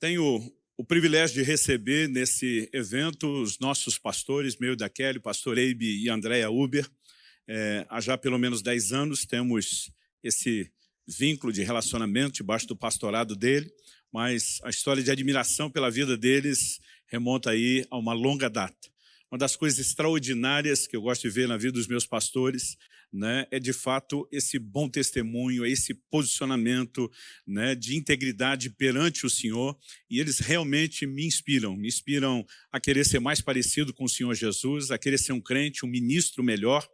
Tenho o privilégio de receber nesse evento os nossos pastores, meu da Kelly, pastor Eibe e Andréa Uber. É, há já pelo menos 10 anos temos esse vínculo de relacionamento debaixo do pastorado dele, mas a história de admiração pela vida deles remonta aí a uma longa data. Uma das coisas extraordinárias que eu gosto de ver na vida dos meus pastores né, é, de fato, esse bom testemunho, esse posicionamento né, de integridade perante o Senhor, e eles realmente me inspiram, me inspiram a querer ser mais parecido com o Senhor Jesus, a querer ser um crente, um ministro melhor,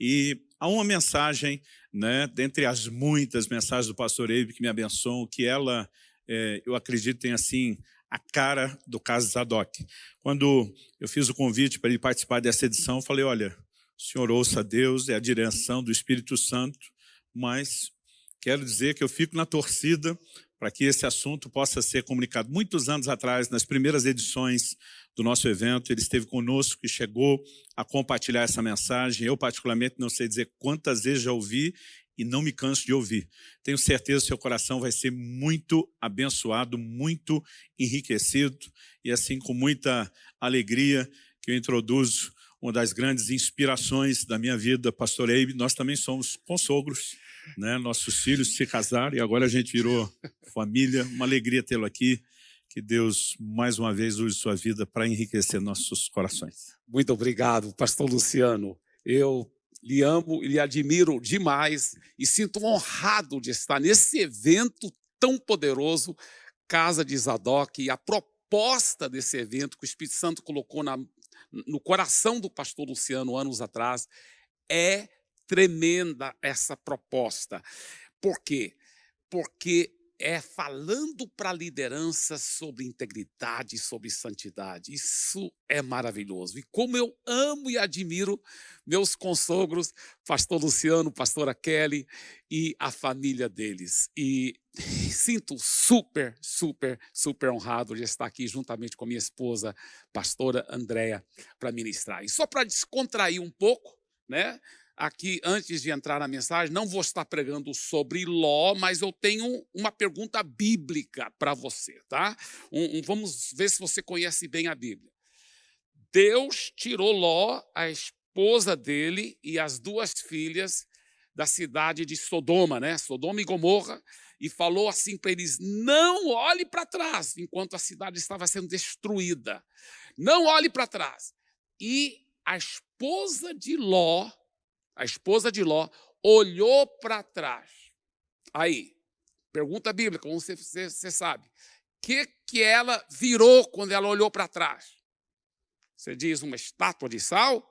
e há uma mensagem, né, dentre as muitas mensagens do pastor Eibe que me abençoam, que ela, é, eu acredito, tem assim a cara do caso Zadok. Quando eu fiz o convite para ele participar dessa edição, eu falei, olha, o senhor ouça a Deus, é a direção do Espírito Santo, mas quero dizer que eu fico na torcida para que esse assunto possa ser comunicado. Muitos anos atrás, nas primeiras edições do nosso evento, ele esteve conosco e chegou a compartilhar essa mensagem. Eu, particularmente, não sei dizer quantas vezes já ouvi e não me canso de ouvir. Tenho certeza que seu coração vai ser muito abençoado, muito enriquecido, e assim, com muita alegria, que eu introduzo uma das grandes inspirações da minha vida, pastor nós também somos consogros, né? nossos filhos se casaram e agora a gente virou família, uma alegria tê-lo aqui, que Deus, mais uma vez, use sua vida para enriquecer nossos corações. Muito obrigado, pastor Luciano. Eu lhe amo e lhe admiro demais e sinto honrado de estar nesse evento tão poderoso, Casa de Zadok, e a proposta desse evento que o Espírito Santo colocou na, no coração do pastor Luciano anos atrás, é tremenda essa proposta. Por quê? Porque é falando para a liderança sobre integridade, sobre santidade. Isso é maravilhoso. E como eu amo e admiro meus consogros, pastor Luciano, pastora Kelly e a família deles. E sinto super, super, super honrado de estar aqui juntamente com a minha esposa, pastora Andréa, para ministrar. E só para descontrair um pouco, né? Aqui, antes de entrar na mensagem, não vou estar pregando sobre Ló, mas eu tenho uma pergunta bíblica para você, tá? Um, um, vamos ver se você conhece bem a Bíblia. Deus tirou Ló, a esposa dele e as duas filhas da cidade de Sodoma, né? Sodoma e Gomorra, e falou assim para eles: não olhe para trás, enquanto a cidade estava sendo destruída. Não olhe para trás. E a esposa de Ló a esposa de Ló, olhou para trás. Aí, pergunta bíblica, como você, você, você sabe. O que, que ela virou quando ela olhou para trás? Você diz uma estátua de sal?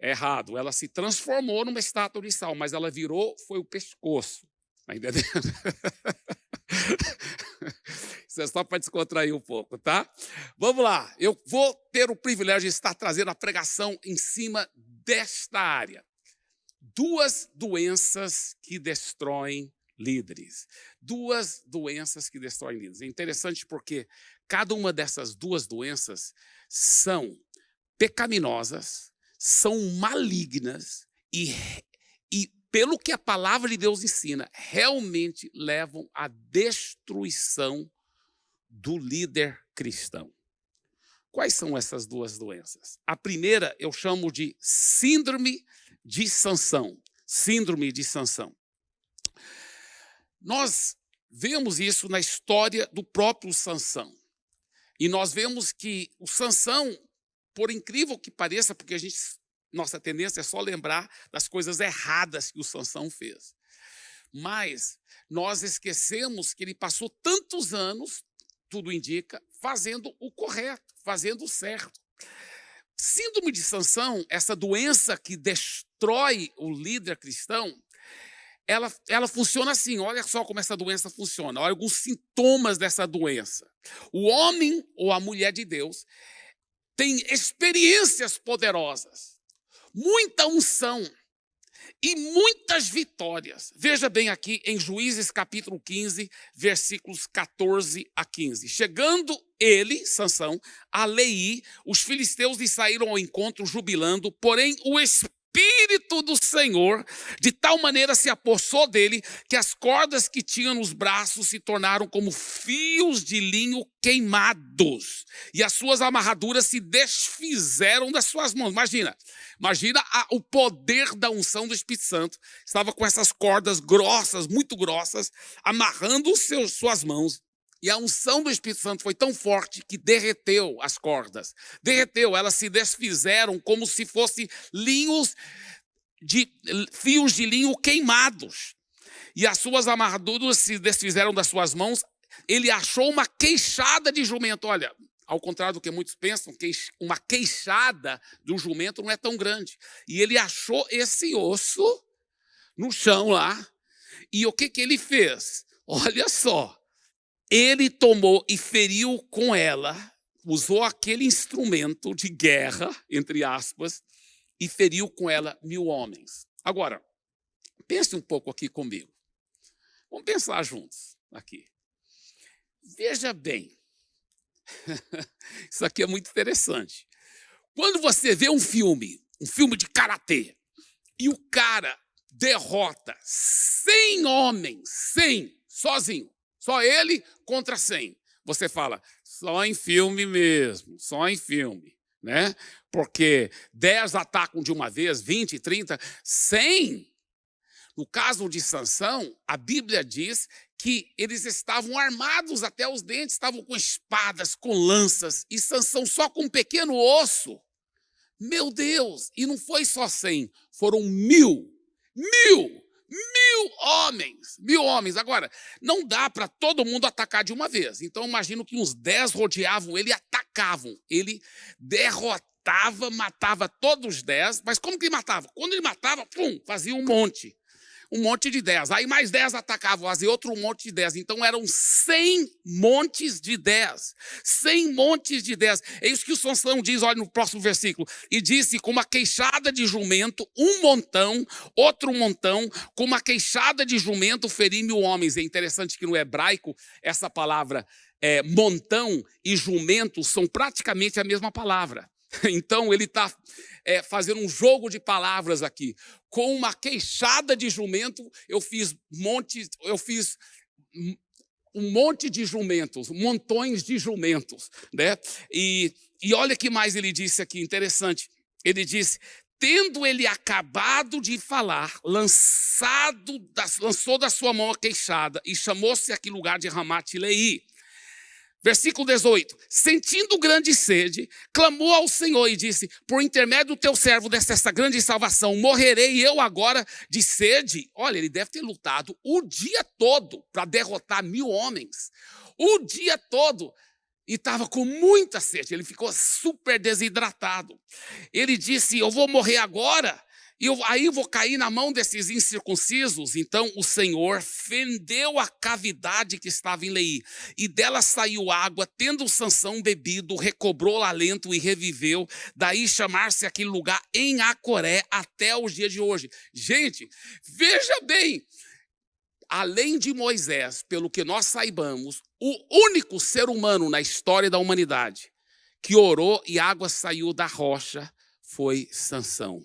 É errado. Ela se transformou numa estátua de sal, mas ela virou, foi o pescoço. Está entendendo? Isso é só para descontrair um pouco, tá? Vamos lá. Eu vou ter o privilégio de estar trazendo a pregação em cima desta área duas doenças que destroem líderes. Duas doenças que destroem líderes. É interessante porque cada uma dessas duas doenças são pecaminosas, são malignas e, e pelo que a palavra de Deus ensina, realmente levam à destruição do líder cristão. Quais são essas duas doenças? A primeira eu chamo de síndrome de Sansão, síndrome de Sansão. Nós vemos isso na história do próprio Sansão. E nós vemos que o Sansão, por incrível que pareça, porque a gente, nossa tendência é só lembrar das coisas erradas que o Sansão fez. Mas nós esquecemos que ele passou tantos anos, tudo indica, fazendo o correto, fazendo o certo. Síndrome de Sansão, essa doença que destrói o líder cristão, ela, ela funciona assim, olha só como essa doença funciona, olha alguns sintomas dessa doença. O homem ou a mulher de Deus tem experiências poderosas, muita unção, e muitas vitórias. Veja bem aqui em Juízes capítulo 15, versículos 14 a 15. Chegando ele, Sansão, a Lei, os filisteus lhe saíram ao encontro jubilando, porém o Espírito Espírito do Senhor, de tal maneira se apossou dele, que as cordas que tinha nos braços se tornaram como fios de linho queimados, e as suas amarraduras se desfizeram das suas mãos. Imagina, imagina a, o poder da unção do Espírito Santo. Estava com essas cordas grossas, muito grossas, amarrando seus, suas mãos e a unção do Espírito Santo foi tão forte que derreteu as cordas. Derreteu, elas se desfizeram como se fossem linhos de fios de linho queimados. E as suas amarraduras se desfizeram das suas mãos. Ele achou uma queixada de jumento. Olha, ao contrário do que muitos pensam, uma queixada do jumento não é tão grande. E ele achou esse osso no chão lá. E o que, que ele fez? Olha só, ele tomou e feriu com ela, usou aquele instrumento de guerra, entre aspas, e feriu com ela mil homens. Agora, pense um pouco aqui comigo. Vamos pensar juntos aqui. Veja bem, isso aqui é muito interessante. Quando você vê um filme, um filme de karatê, e o cara derrota 100 homens, 100, sozinho, só ele contra 100. Você fala, só em filme mesmo, só em filme. Né? Porque 10 atacam de uma vez, 20, 30, 100. No caso de Sansão, a Bíblia diz que eles estavam armados até os dentes, estavam com espadas, com lanças, e Sansão só com um pequeno osso. Meu Deus! E não foi só 100, foram mil. Mil! Mil homens, mil homens. Agora, não dá para todo mundo atacar de uma vez. Então, imagino que uns dez rodeavam ele e atacavam. Ele derrotava, matava todos os dez. Mas como que ele matava? Quando ele matava, pum, fazia um monte um monte de dez. Aí mais dez atacavam, fazia outro monte de dez. Então eram cem montes de dez. Cem montes de dez. É isso que o Sansão diz, olha no próximo versículo. E disse, com uma queixada de jumento, um montão, outro montão, com uma queixada de jumento, feri mil homens. É interessante que no hebraico, essa palavra é, montão e jumento são praticamente a mesma palavra. Então ele está é, fazendo um jogo de palavras aqui. Com uma queixada de jumento, eu fiz montes, eu fiz um monte de jumentos, montões de jumentos, né? E, e olha que mais ele disse aqui, interessante. Ele disse: tendo ele acabado de falar, lançado lançou da sua mão a queixada e chamou-se aquele lugar de Ramat Leí. Versículo 18: Sentindo grande sede, clamou ao Senhor e disse: Por intermédio do teu servo desta grande salvação, morrerei eu agora de sede. Olha, ele deve ter lutado o dia todo para derrotar mil homens. O dia todo. E estava com muita sede, ele ficou super desidratado. Ele disse: Eu vou morrer agora. E eu, aí vou cair na mão desses incircuncisos. Então o Senhor fendeu a cavidade que estava em Leí, e dela saiu água, tendo Sansão bebido, recobrou o alento e reviveu. Daí chamar-se aquele lugar em Acoré até os dias de hoje. Gente, veja bem, além de Moisés, pelo que nós saibamos, o único ser humano na história da humanidade que orou e água saiu da rocha foi Sansão.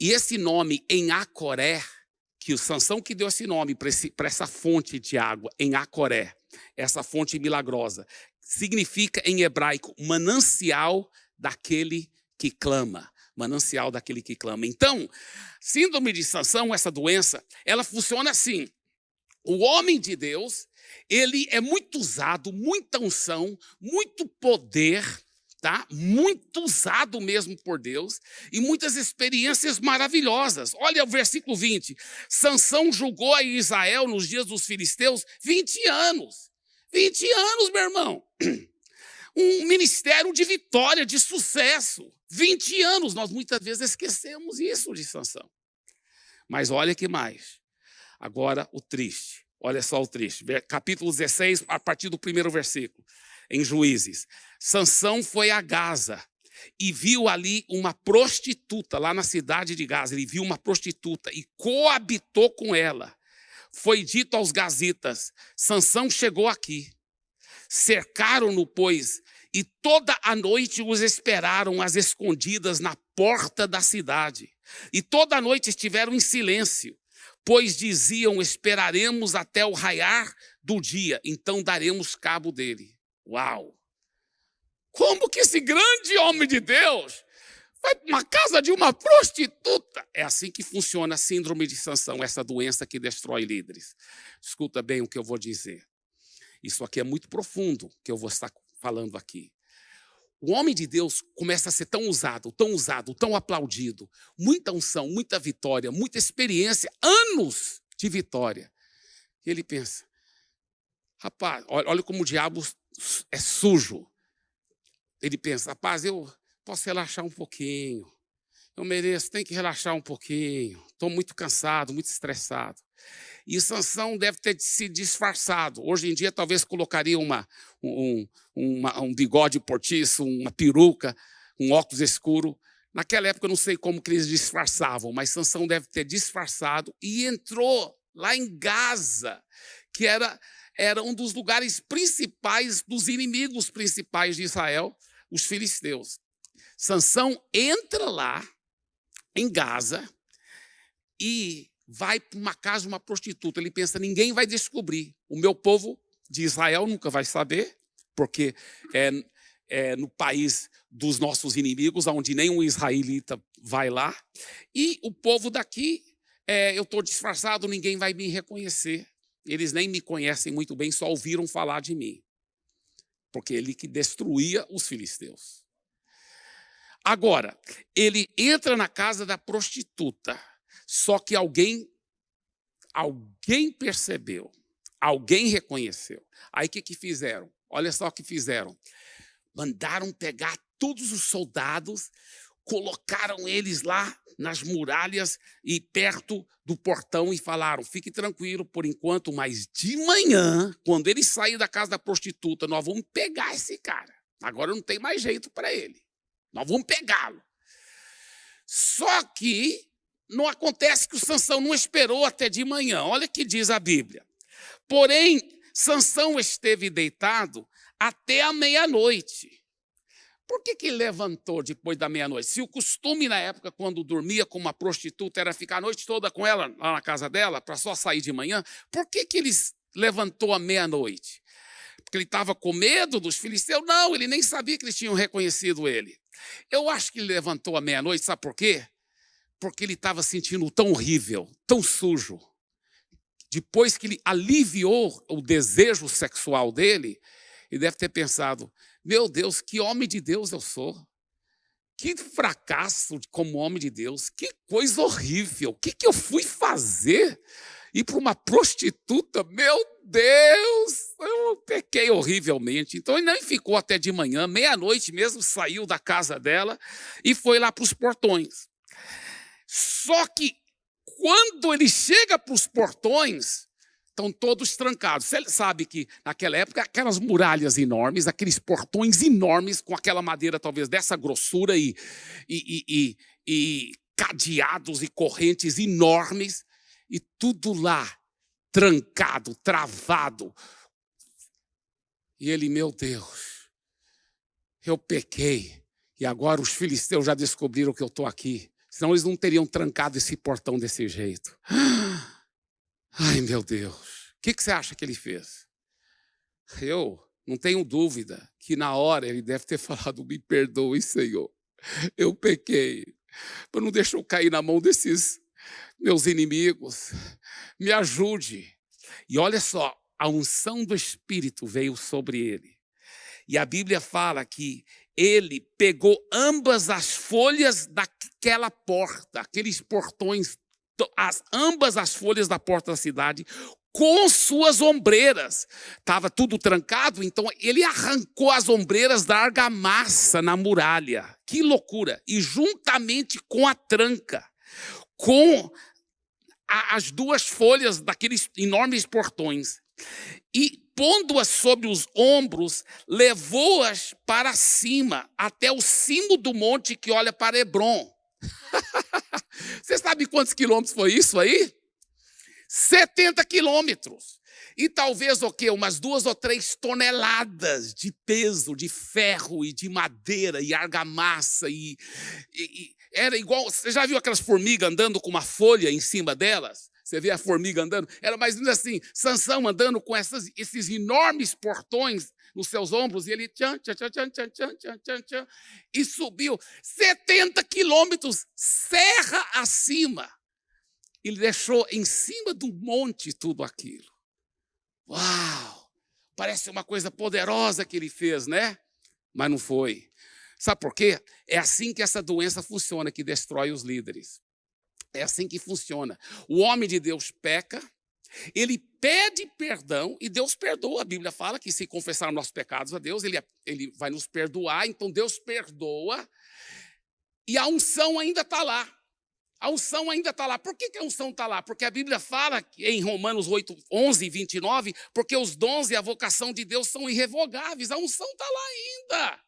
E esse nome em Acoré, que o Sansão que deu esse nome para essa fonte de água, em Acoré, essa fonte milagrosa, significa em hebraico manancial daquele que clama. Manancial daquele que clama. Então, síndrome de Sansão, essa doença, ela funciona assim. O homem de Deus, ele é muito usado, muita unção, muito poder, tá? Muito usado mesmo por Deus e muitas experiências maravilhosas. Olha o versículo 20. Sansão julgou a Israel nos dias dos filisteus 20 anos. 20 anos, meu irmão. Um ministério de vitória, de sucesso. 20 anos. Nós muitas vezes esquecemos isso de Sansão. Mas olha que mais. Agora o triste. Olha só o triste. Capítulo 16, a partir do primeiro versículo em Juízes. Sansão foi a Gaza e viu ali uma prostituta lá na cidade de Gaza. Ele viu uma prostituta e coabitou com ela. Foi dito aos gazitas: Sansão chegou aqui. Cercaram-no, pois, e toda a noite os esperaram às escondidas na porta da cidade. E toda a noite estiveram em silêncio, pois diziam: Esperaremos até o raiar do dia, então daremos cabo dele. Uau! Como que esse grande homem de Deus vai para uma casa de uma prostituta? É assim que funciona a síndrome de Sansão, essa doença que destrói líderes. Escuta bem o que eu vou dizer. Isso aqui é muito profundo que eu vou estar falando aqui. O homem de Deus começa a ser tão usado, tão usado, tão aplaudido, muita unção, muita vitória, muita experiência, anos de vitória. E ele pensa: rapaz, olha como o diabo é sujo. Ele pensa: rapaz, eu posso relaxar um pouquinho, eu mereço, tem que relaxar um pouquinho, estou muito cansado, muito estressado. E Sansão deve ter se disfarçado. Hoje em dia, talvez colocaria uma, um, uma, um bigode portiço, uma peruca, um óculos escuro. Naquela época, eu não sei como que eles disfarçavam, mas Sansão deve ter disfarçado e entrou lá em Gaza, que era, era um dos lugares principais dos inimigos principais de Israel, os filisteus. Sansão entra lá em Gaza e vai para uma casa de uma prostituta. Ele pensa: ninguém vai descobrir. O meu povo de Israel nunca vai saber, porque é, é no país dos nossos inimigos, onde nenhum israelita vai lá. E o povo daqui, é, eu estou disfarçado, ninguém vai me reconhecer. Eles nem me conhecem muito bem, só ouviram falar de mim. Porque ele que destruía os filisteus. Agora, ele entra na casa da prostituta. Só que alguém, alguém percebeu, alguém reconheceu. Aí o que, que fizeram? Olha só o que fizeram. Mandaram pegar todos os soldados, colocaram eles lá nas muralhas e perto do portão e falaram: fique tranquilo por enquanto, mas de manhã, quando ele sair da casa da prostituta, nós vamos pegar esse cara. Agora não tem mais jeito para ele. Nós vamos pegá-lo. Só que não acontece que o Sansão não esperou até de manhã. Olha o que diz a Bíblia. Porém, Sansão esteve deitado até a meia-noite. Por que, que levantou depois da meia-noite? Se o costume na época, quando dormia com uma prostituta, era ficar a noite toda com ela lá na casa dela, para só sair de manhã, por que, que ele levantou à meia-noite? Porque ele estava com medo dos filisteus? Não, ele nem sabia que eles tinham reconhecido ele. Eu acho que ele levantou à meia-noite, sabe por quê? porque ele estava sentindo tão horrível, tão sujo. Depois que ele aliviou o desejo sexual dele, ele deve ter pensado: meu Deus, que homem de Deus eu sou. Que fracasso como homem de Deus, que coisa horrível. O que, que eu fui fazer? Ir para uma prostituta? Meu Deus, eu pequei horrivelmente. Então ele nem ficou até de manhã, meia-noite mesmo, saiu da casa dela e foi lá para os portões. Só que quando ele chega para os portões, estão todos trancados. Você sabe que naquela época, aquelas muralhas enormes, aqueles portões enormes, com aquela madeira talvez dessa grossura e, e, e, e cadeados e correntes enormes, e tudo lá trancado, travado. E ele, meu Deus, eu pequei, e agora os filisteus já descobriram que eu estou aqui. Senão eles não teriam trancado esse portão desse jeito. Ai, meu Deus. O que, que você acha que ele fez? Eu não tenho dúvida que na hora ele deve ter falado: Me perdoe, Senhor. Eu pequei. Mas não deixa eu cair na mão desses meus inimigos. Me ajude. E olha só, a unção do Espírito veio sobre ele. E a Bíblia fala que ele pegou ambas as folhas daquela porta, aqueles portões, as, ambas as folhas da porta da cidade, com suas ombreiras. Estava tudo trancado, então ele arrancou as ombreiras da argamassa na muralha. Que loucura! E juntamente com a tranca, com a, as duas folhas daqueles enormes portões. E pondo-as sobre os ombros, levou-as para cima, até o cimo do monte que olha para Hebron. Você sabe quantos quilômetros foi isso aí? 70 quilômetros. e talvez o quê? Umas duas ou três toneladas de peso, de ferro e de madeira e argamassa. E, e, e era igual. Você já viu aquelas formigas andando com uma folha em cima delas? Você vê a formiga andando? Era mais ou menos assim: Sansão andando com essas, esses enormes portões nos seus ombros, e ele tchan, tchan, tchan, tchan, tchan, tchan, tchan, tchan, tchan, e subiu 70 quilômetros serra acima. Ele deixou em cima do monte tudo aquilo. Uau! Parece uma coisa poderosa que ele fez, né? Mas não foi. Sabe por quê? É assim que essa doença funciona, que destrói os líderes. É assim que funciona. O homem de Deus peca, ele pede perdão e Deus perdoa. A Bíblia fala que se confessar nossos pecados a Deus, ele, ele vai nos perdoar. Então Deus perdoa e a unção ainda está lá. A unção ainda está lá. Por que, que a unção está lá? Porque a Bíblia fala em Romanos 8, 11 e 29, porque os dons e a vocação de Deus são irrevogáveis. A unção está lá ainda.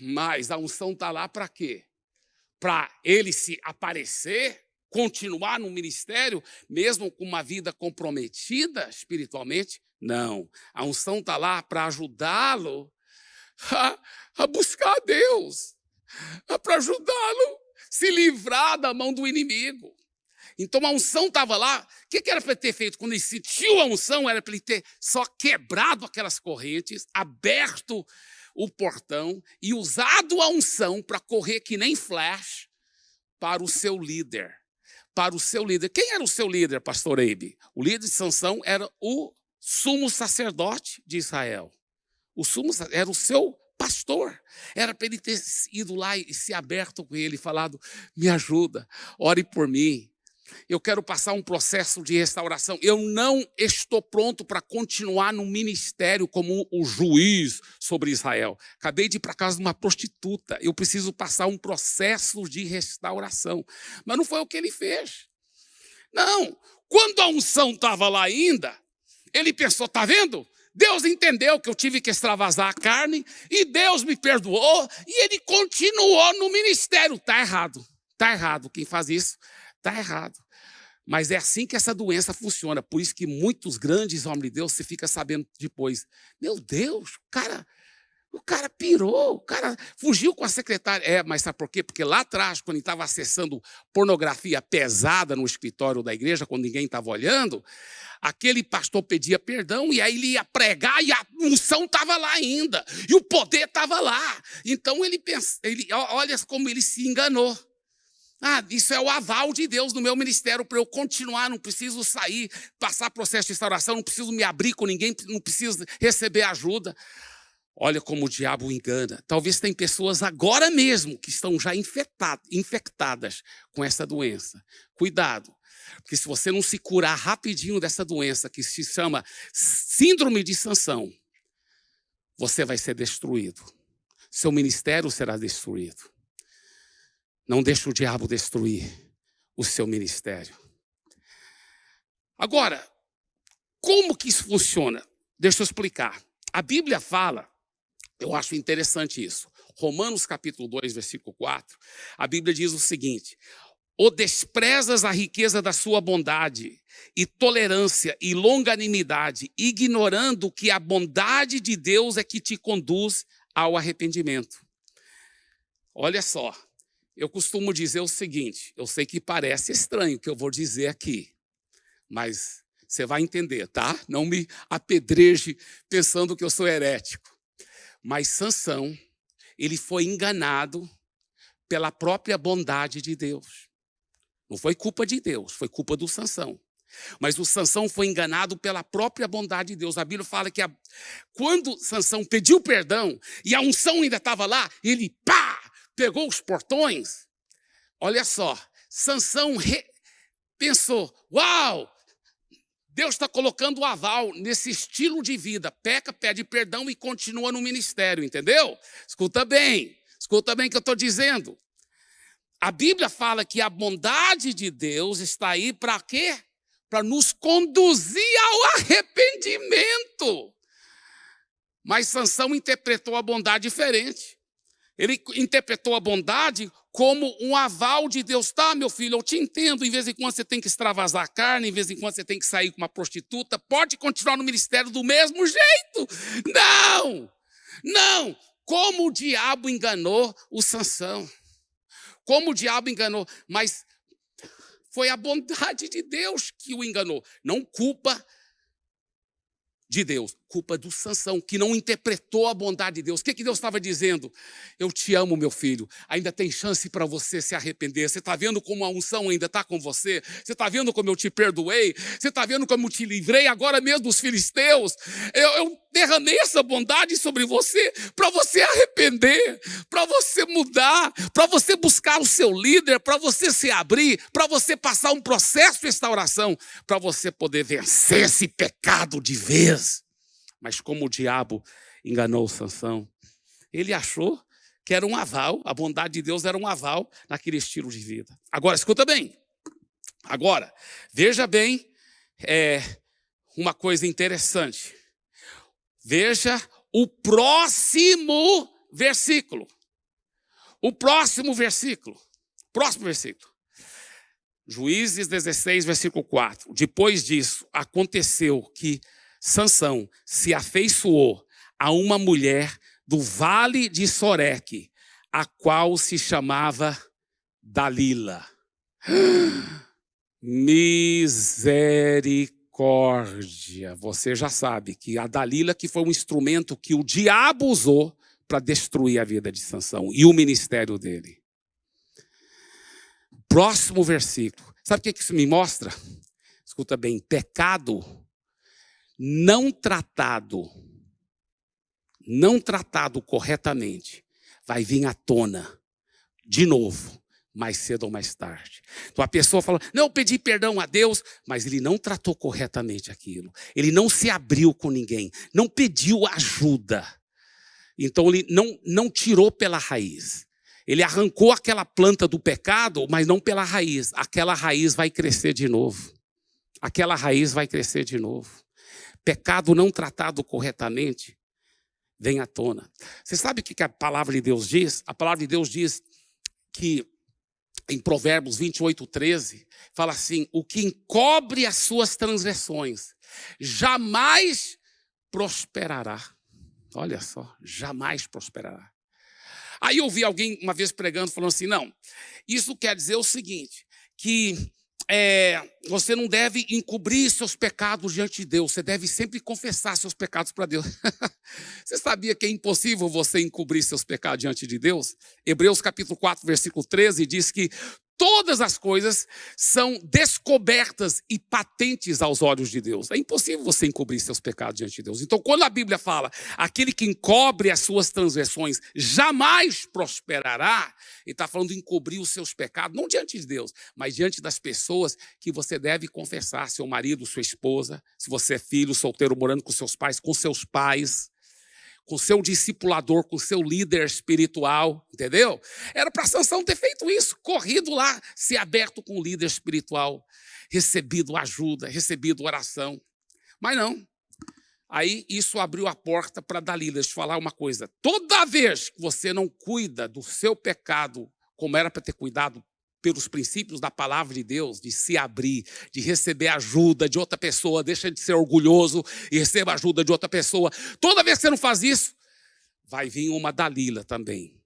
Mas a unção está lá para quê? Para ele se aparecer, continuar no ministério, mesmo com uma vida comprometida espiritualmente? Não. A unção está lá para ajudá-lo a, a buscar a Deus, para ajudá-lo se livrar da mão do inimigo. Então a unção estava lá. O que, que era para ele ter feito? Quando ele sentiu a unção, era para ele ter só quebrado aquelas correntes, aberto o portão e usado a unção para correr que nem flash para o seu líder. Para o seu líder. Quem era o seu líder, pastor Eibe? O líder de Sansão era o sumo sacerdote de Israel. O sumo era o seu pastor. Era para ele ter ido lá e se aberto com ele, falado: me ajuda, ore por mim. Eu quero passar um processo de restauração. Eu não estou pronto para continuar no ministério como o juiz sobre Israel. Acabei de ir para casa de uma prostituta. Eu preciso passar um processo de restauração. Mas não foi o que ele fez. Não. Quando a unção estava lá ainda, ele pensou: está vendo? Deus entendeu que eu tive que extravasar a carne e Deus me perdoou e ele continuou no ministério. Está errado. Está errado. Quem faz isso está errado. Mas é assim que essa doença funciona. Por isso que muitos grandes homens de Deus você fica sabendo depois. Meu Deus, o cara, o cara pirou, o cara fugiu com a secretária. É, mas sabe por quê? Porque lá atrás, quando ele estava acessando pornografia pesada no escritório da igreja, quando ninguém estava olhando, aquele pastor pedia perdão e aí ele ia pregar e a unção estava lá ainda. E o poder estava lá. Então ele pensa, ele, olha como ele se enganou. Ah, isso é o aval de Deus no meu ministério para eu continuar, não preciso sair, passar processo de restauração, não preciso me abrir com ninguém, não preciso receber ajuda. Olha como o diabo engana. Talvez tem pessoas agora mesmo que estão já infectadas com essa doença. Cuidado, porque se você não se curar rapidinho dessa doença que se chama síndrome de sanção, você vai ser destruído. Seu ministério será destruído. Não deixe o diabo destruir o seu ministério. Agora, como que isso funciona? Deixa eu explicar. A Bíblia fala, eu acho interessante isso. Romanos capítulo 2, versículo 4. A Bíblia diz o seguinte: "O desprezas a riqueza da sua bondade e tolerância e longanimidade, ignorando que a bondade de Deus é que te conduz ao arrependimento." Olha só, eu costumo dizer o seguinte: eu sei que parece estranho o que eu vou dizer aqui, mas você vai entender, tá? Não me apedreje pensando que eu sou herético. Mas Sansão, ele foi enganado pela própria bondade de Deus. Não foi culpa de Deus, foi culpa do Sansão. Mas o Sansão foi enganado pela própria bondade de Deus. A Bíblia fala que a... quando Sansão pediu perdão e a unção ainda estava lá, ele pá, pegou os portões, olha só, Sansão re... pensou, uau, Deus está colocando o aval nesse estilo de vida. Peca, pede perdão e continua no ministério, entendeu? Escuta bem, escuta bem o que eu estou dizendo. A Bíblia fala que a bondade de Deus está aí para quê? Para nos conduzir ao arrependimento. Mas Sansão interpretou a bondade diferente. Ele interpretou a bondade como um aval de Deus. Tá, meu filho, eu te entendo. Em vez em quando você tem que extravasar a carne, em vez em quando você tem que sair com uma prostituta, pode continuar no ministério do mesmo jeito. Não! Não! Como o diabo enganou o Sansão. Como o diabo enganou. Mas foi a bondade de Deus que o enganou. Não culpa de Deus, culpa do Sansão, que não interpretou a bondade de Deus. O que, que Deus estava dizendo? Eu te amo, meu filho. Ainda tem chance para você se arrepender. Você está vendo como a unção ainda está com você? Você está vendo como eu te perdoei? Você está vendo como eu te livrei agora mesmo dos filisteus? Eu, eu derramei essa bondade sobre você para você arrepender, para você mudar, para você buscar o seu líder, para você se abrir, para você passar um processo de restauração, para você poder vencer esse pecado de vez. Mas como o diabo enganou Sansão, ele achou que era um aval, a bondade de Deus era um aval naquele estilo de vida. Agora, escuta bem. Agora, veja bem é, uma coisa interessante. Veja o próximo versículo. O próximo versículo. Próximo versículo. Juízes 16, versículo 4. Depois disso, aconteceu que Sansão se afeiçoou a uma mulher do vale de Soreque, a qual se chamava Dalila. Misericórdia. Você já sabe que a Dalila que foi um instrumento que o diabo usou para destruir a vida de Sansão e o ministério dele. Próximo versículo. Sabe o que isso me mostra? Escuta bem, pecado não tratado, não tratado corretamente, vai vir à tona de novo, mais cedo ou mais tarde. Então a pessoa fala: Não, eu pedi perdão a Deus, mas ele não tratou corretamente aquilo. Ele não se abriu com ninguém, não pediu ajuda. Então ele não, não tirou pela raiz. Ele arrancou aquela planta do pecado, mas não pela raiz. Aquela raiz vai crescer de novo. Aquela raiz vai crescer de novo pecado não tratado corretamente vem à tona. Você sabe o que a palavra de Deus diz? A palavra de Deus diz que em Provérbios 28, 13, fala assim: o que encobre as suas transgressões jamais prosperará. Olha só, jamais prosperará. Aí eu ouvi alguém uma vez pregando, falando assim: não, isso quer dizer o seguinte, que é, você não deve encobrir seus pecados diante de Deus, você deve sempre confessar seus pecados para Deus. você sabia que é impossível você encobrir seus pecados diante de Deus? Hebreus capítulo 4, versículo 13 diz que todas as coisas são descobertas e patentes aos olhos de Deus. É impossível você encobrir seus pecados diante de Deus. Então, quando a Bíblia fala, aquele que encobre as suas transgressões jamais prosperará, ele está falando de encobrir os seus pecados, não diante de Deus, mas diante das pessoas que você deve confessar, seu marido, sua esposa, se você é filho, solteiro, morando com seus pais, com seus pais, com seu discipulador, com seu líder espiritual, entendeu? Era para Sansão ter feito isso, corrido lá, se aberto com o líder espiritual, recebido ajuda, recebido oração. Mas não. Aí isso abriu a porta para Dalila. Deixa eu falar uma coisa. Toda vez que você não cuida do seu pecado como era para ter cuidado pelos princípios da palavra de Deus, de se abrir, de receber ajuda de outra pessoa, deixa de ser orgulhoso e receba ajuda de outra pessoa. Toda vez que você não faz isso, vai vir uma Dalila também.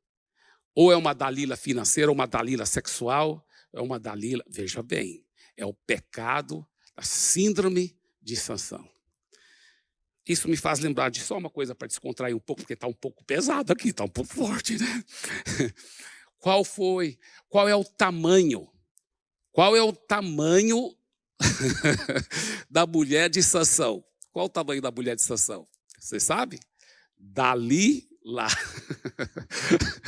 Ou é uma Dalila financeira, ou uma Dalila sexual, é uma Dalila, veja bem, é o pecado, a síndrome de Sansão. Isso me faz lembrar de só uma coisa para descontrair um pouco, porque está um pouco pesado aqui, está um pouco forte, né? Qual foi? Qual é o tamanho? Qual é o tamanho da mulher de Sansão? Qual o tamanho da mulher de Sansão? Você sabe? Dali lá.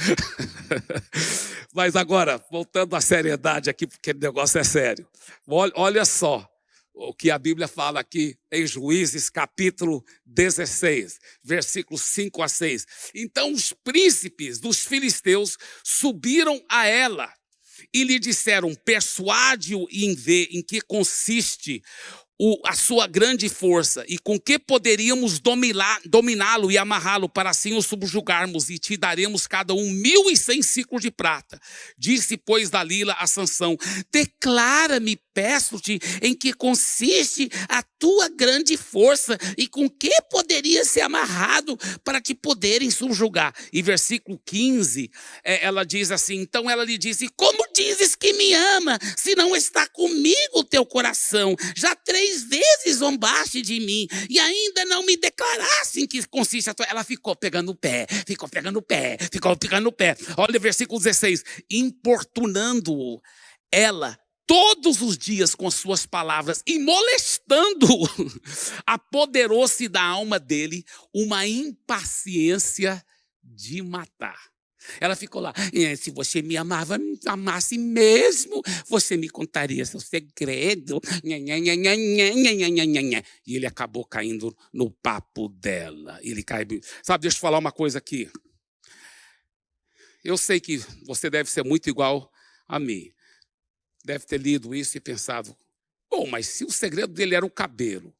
Mas agora, voltando à seriedade aqui, porque o negócio é sério. Olha, olha só o que a Bíblia fala aqui em Juízes, capítulo 16, versículos 5 a 6. Então os príncipes dos filisteus subiram a ela e lhe disseram: Persuade-o em ver em que consiste o, a sua grande força e com que poderíamos dominá-lo e amarrá-lo para assim o subjugarmos e te daremos cada um mil e cem ciclos de prata. Disse, pois, Dalila a Sansão, declara-me, peço-te, em que consiste a tua grande força e com que poderia ser amarrado para te poderem subjugar. E versículo 15, é, ela diz assim, então ela lhe disse, como dizes que me ama, se não está comigo o teu coração? Já três vezes zombaste de mim e ainda não me declarasse em que consiste a tua... Ela ficou pegando o pé, ficou pegando o pé, ficou pegando o pé. Olha o versículo 16. Importunando-o, ela todos os dias com suas palavras e molestando apoderou-se da alma dele uma impaciência de matar. Ela ficou lá, se você me amava, me amasse mesmo, você me contaria seu segredo. E ele acabou caindo no papo dela. Ele cai. Sabe, deixa eu falar uma coisa aqui. Eu sei que você deve ser muito igual a mim. Deve ter lido isso e pensado, bom, mas se o segredo dele era o cabelo,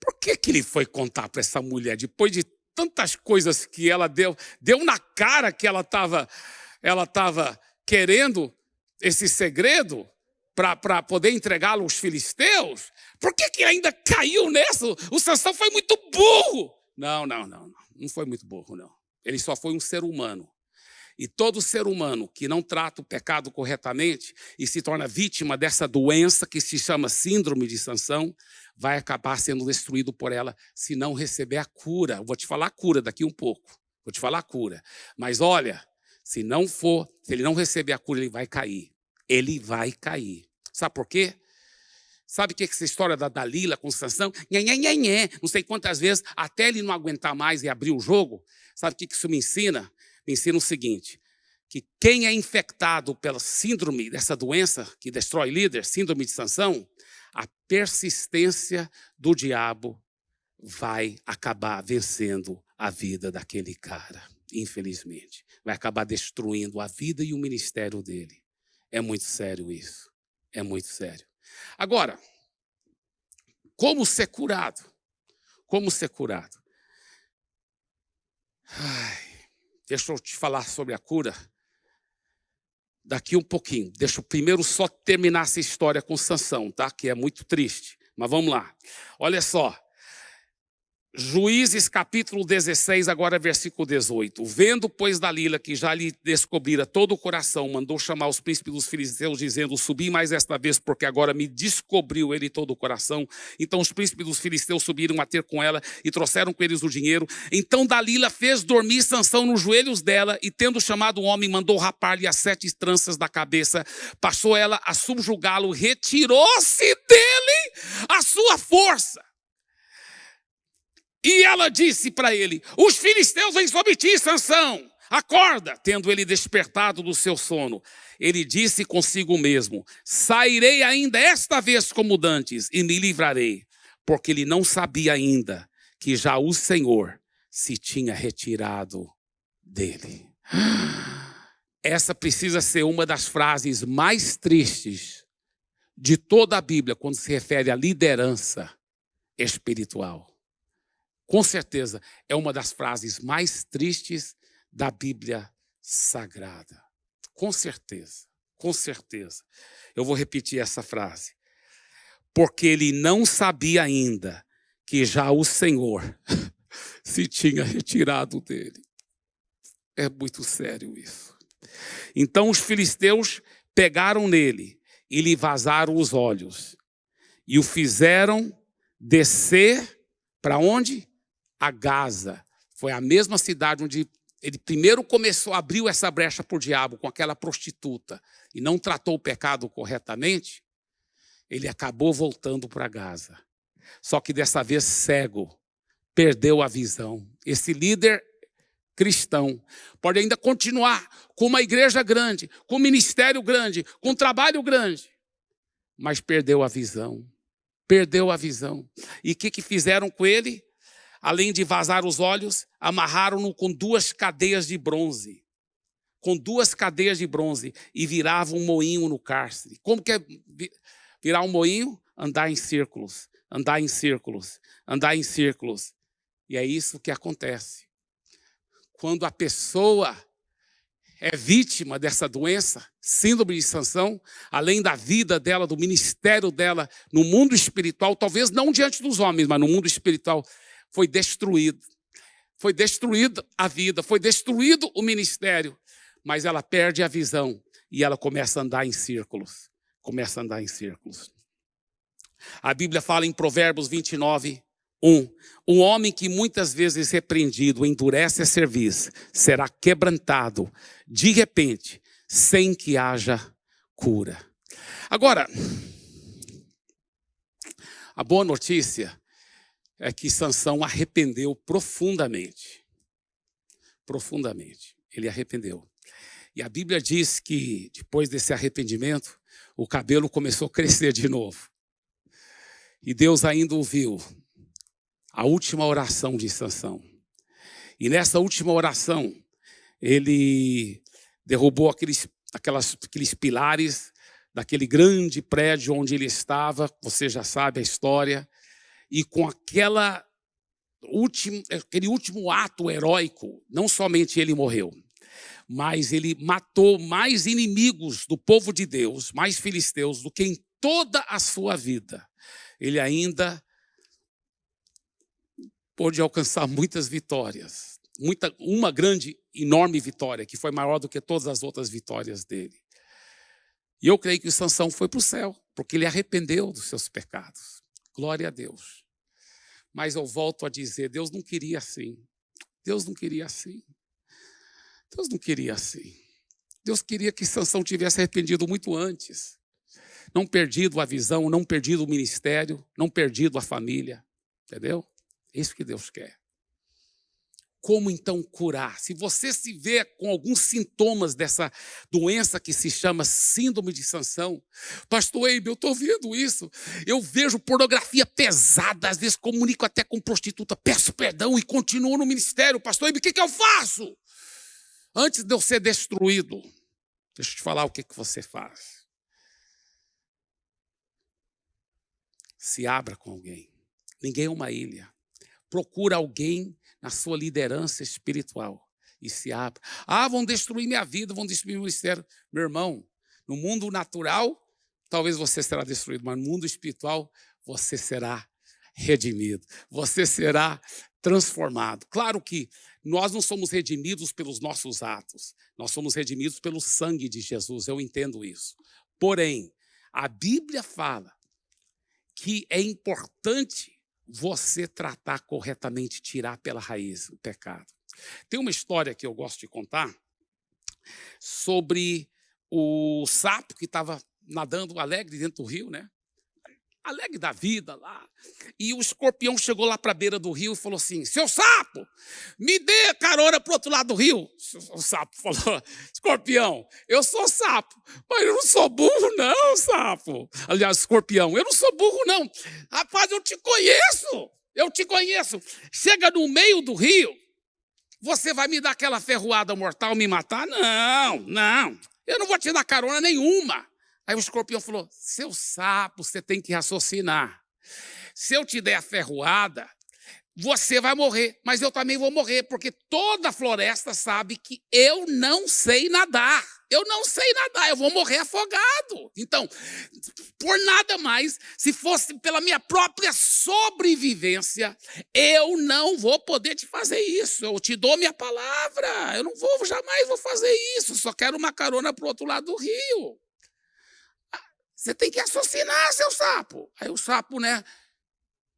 por que, que ele foi contar para essa mulher depois de tantas coisas que ela deu, deu na cara que ela estava ela tava querendo esse segredo para poder entregá-lo aos filisteus? Por que, que ainda caiu nessa? O Sansão foi muito burro. Não, não, não, não. Não foi muito burro, não. Ele só foi um ser humano. E todo ser humano que não trata o pecado corretamente e se torna vítima dessa doença que se chama síndrome de Sansão, vai acabar sendo destruído por ela se não receber a cura. vou te falar a cura daqui um pouco. Vou te falar a cura. Mas olha, se não for, se ele não receber a cura, ele vai cair. Ele vai cair. Sabe por quê? Sabe o que é essa história da Dalila com Sansão? Nhê, nhê, nhê, nhê. Não sei quantas vezes, até ele não aguentar mais e abrir o jogo. Sabe o que isso me ensina? Ensina o seguinte, que quem é infectado pela síndrome dessa doença que destrói líder, síndrome de Sansão, a persistência do diabo vai acabar vencendo a vida daquele cara, infelizmente. Vai acabar destruindo a vida e o ministério dele. É muito sério isso. É muito sério. Agora, como ser curado? Como ser curado? Ai, deixa eu te falar sobre a cura daqui um pouquinho. Deixa eu primeiro só terminar essa história com Sansão, tá? Que é muito triste. Mas vamos lá. Olha só. Juízes capítulo 16, agora versículo 18. Vendo, pois, Dalila que já lhe descobrira todo o coração, mandou chamar os príncipes dos filisteus, dizendo, subi mais esta vez, porque agora me descobriu ele todo o coração. Então os príncipes dos filisteus subiram a ter com ela e trouxeram com eles o dinheiro. Então Dalila fez dormir Sansão nos joelhos dela e, tendo chamado o homem, mandou rapar-lhe as sete tranças da cabeça. Passou ela a subjugá-lo, retirou-se dele a sua força. E ela disse para ele: Os filisteus vêm sobre ti, Sansão. Acorda, tendo ele despertado do seu sono. Ele disse consigo mesmo: Sairei ainda esta vez como dantes e me livrarei, porque ele não sabia ainda que já o Senhor se tinha retirado dele. Essa precisa ser uma das frases mais tristes de toda a Bíblia quando se refere à liderança espiritual com certeza, é uma das frases mais tristes da Bíblia Sagrada. Com certeza, com certeza. Eu vou repetir essa frase. Porque ele não sabia ainda que já o Senhor se tinha retirado dele. É muito sério isso. Então os filisteus pegaram nele e lhe vazaram os olhos e o fizeram descer para onde? A Gaza. Foi a mesma cidade onde ele primeiro começou, abriu essa brecha para o diabo com aquela prostituta e não tratou o pecado corretamente, ele acabou voltando para Gaza. Só que dessa vez cego, perdeu a visão. Esse líder cristão pode ainda continuar com uma igreja grande, com um ministério grande, com um trabalho grande, mas perdeu a visão. Perdeu a visão. E o que, que fizeram com ele? Além de vazar os olhos, amarraram-no com duas cadeias de bronze. Com duas cadeias de bronze e viravam um moinho no cárcere. Como que é virar um moinho? Andar em círculos. andar em círculos, andar em círculos. E é isso que acontece. Quando a pessoa é vítima dessa doença, síndrome de sanção, além da vida dela, do ministério dela no mundo espiritual, talvez não diante dos homens, mas no mundo espiritual, foi destruído. Foi destruída a vida, foi destruído o ministério, mas ela perde a visão e ela começa a andar em círculos. Começa a andar em círculos. A Bíblia fala em Provérbios 29, 1. Um homem que muitas vezes repreendido endurece a serviço será quebrantado de repente, sem que haja cura. Agora, a boa notícia é que Sansão arrependeu profundamente. Profundamente. Ele arrependeu. E a Bíblia diz que depois desse arrependimento, o cabelo começou a crescer de novo. E Deus ainda ouviu a última oração de Sansão. E nessa última oração, ele derrubou aqueles, aquelas, aqueles pilares daquele grande prédio onde ele estava, você já sabe a história, e com aquela último, aquele último ato heróico, não somente ele morreu, mas ele matou mais inimigos do povo de Deus, mais filisteus, do que em toda a sua vida. Ele ainda pôde alcançar muitas vitórias, muita, uma grande, enorme vitória, que foi maior do que todas as outras vitórias dele. E eu creio que Sansão foi para o céu, porque ele arrependeu dos seus pecados. Glória a Deus. Mas eu volto a dizer, Deus não queria assim. Deus não queria assim. Deus não queria assim. Deus queria que Sansão tivesse arrependido muito antes. Não perdido a visão, não perdido o ministério, não perdido a família. Entendeu? É isso que Deus quer. Como então curar? Se você se vê com alguns sintomas dessa doença que se chama síndrome de sanção, pastor Eibe, eu estou vendo isso. Eu vejo pornografia pesada, às vezes comunico até com prostituta, peço perdão e continuo no ministério. Pastor Eibe, o que, que eu faço? Antes de eu ser destruído, deixa eu te falar o que, que você faz. Se abra com alguém. Ninguém é uma ilha. Procura alguém na sua liderança espiritual e se abre. Ah, vão destruir minha vida, vão destruir meu ministério. Meu irmão, no mundo natural, talvez você será destruído, mas no mundo espiritual, você será redimido, você será transformado. Claro que nós não somos redimidos pelos nossos atos, nós somos redimidos pelo sangue de Jesus, eu entendo isso. Porém, a Bíblia fala que é importante você tratar corretamente, tirar pela raiz o pecado. Tem uma história que eu gosto de contar sobre o sapo que estava nadando alegre dentro do rio, né? Alegre da vida lá. E o escorpião chegou lá para a beira do rio e falou assim: Seu sapo, me dê carona para o outro lado do rio. O sapo falou: Escorpião, eu sou sapo, mas eu não sou burro, não, sapo. Aliás, escorpião, eu não sou burro, não. Rapaz, eu te conheço, eu te conheço. Chega no meio do rio, você vai me dar aquela ferroada mortal, me matar? Não, não. Eu não vou te dar carona nenhuma. Aí o escorpião falou: seu sapo, você tem que raciocinar. Se eu te der a ferroada, você vai morrer, mas eu também vou morrer, porque toda a floresta sabe que eu não sei nadar. Eu não sei nadar, eu vou morrer afogado. Então, por nada mais, se fosse pela minha própria sobrevivência, eu não vou poder te fazer isso. Eu te dou minha palavra. Eu não vou, jamais vou fazer isso. Só quero uma carona para o outro lado do rio. Você tem que raciocinar, seu sapo. Aí o sapo, né,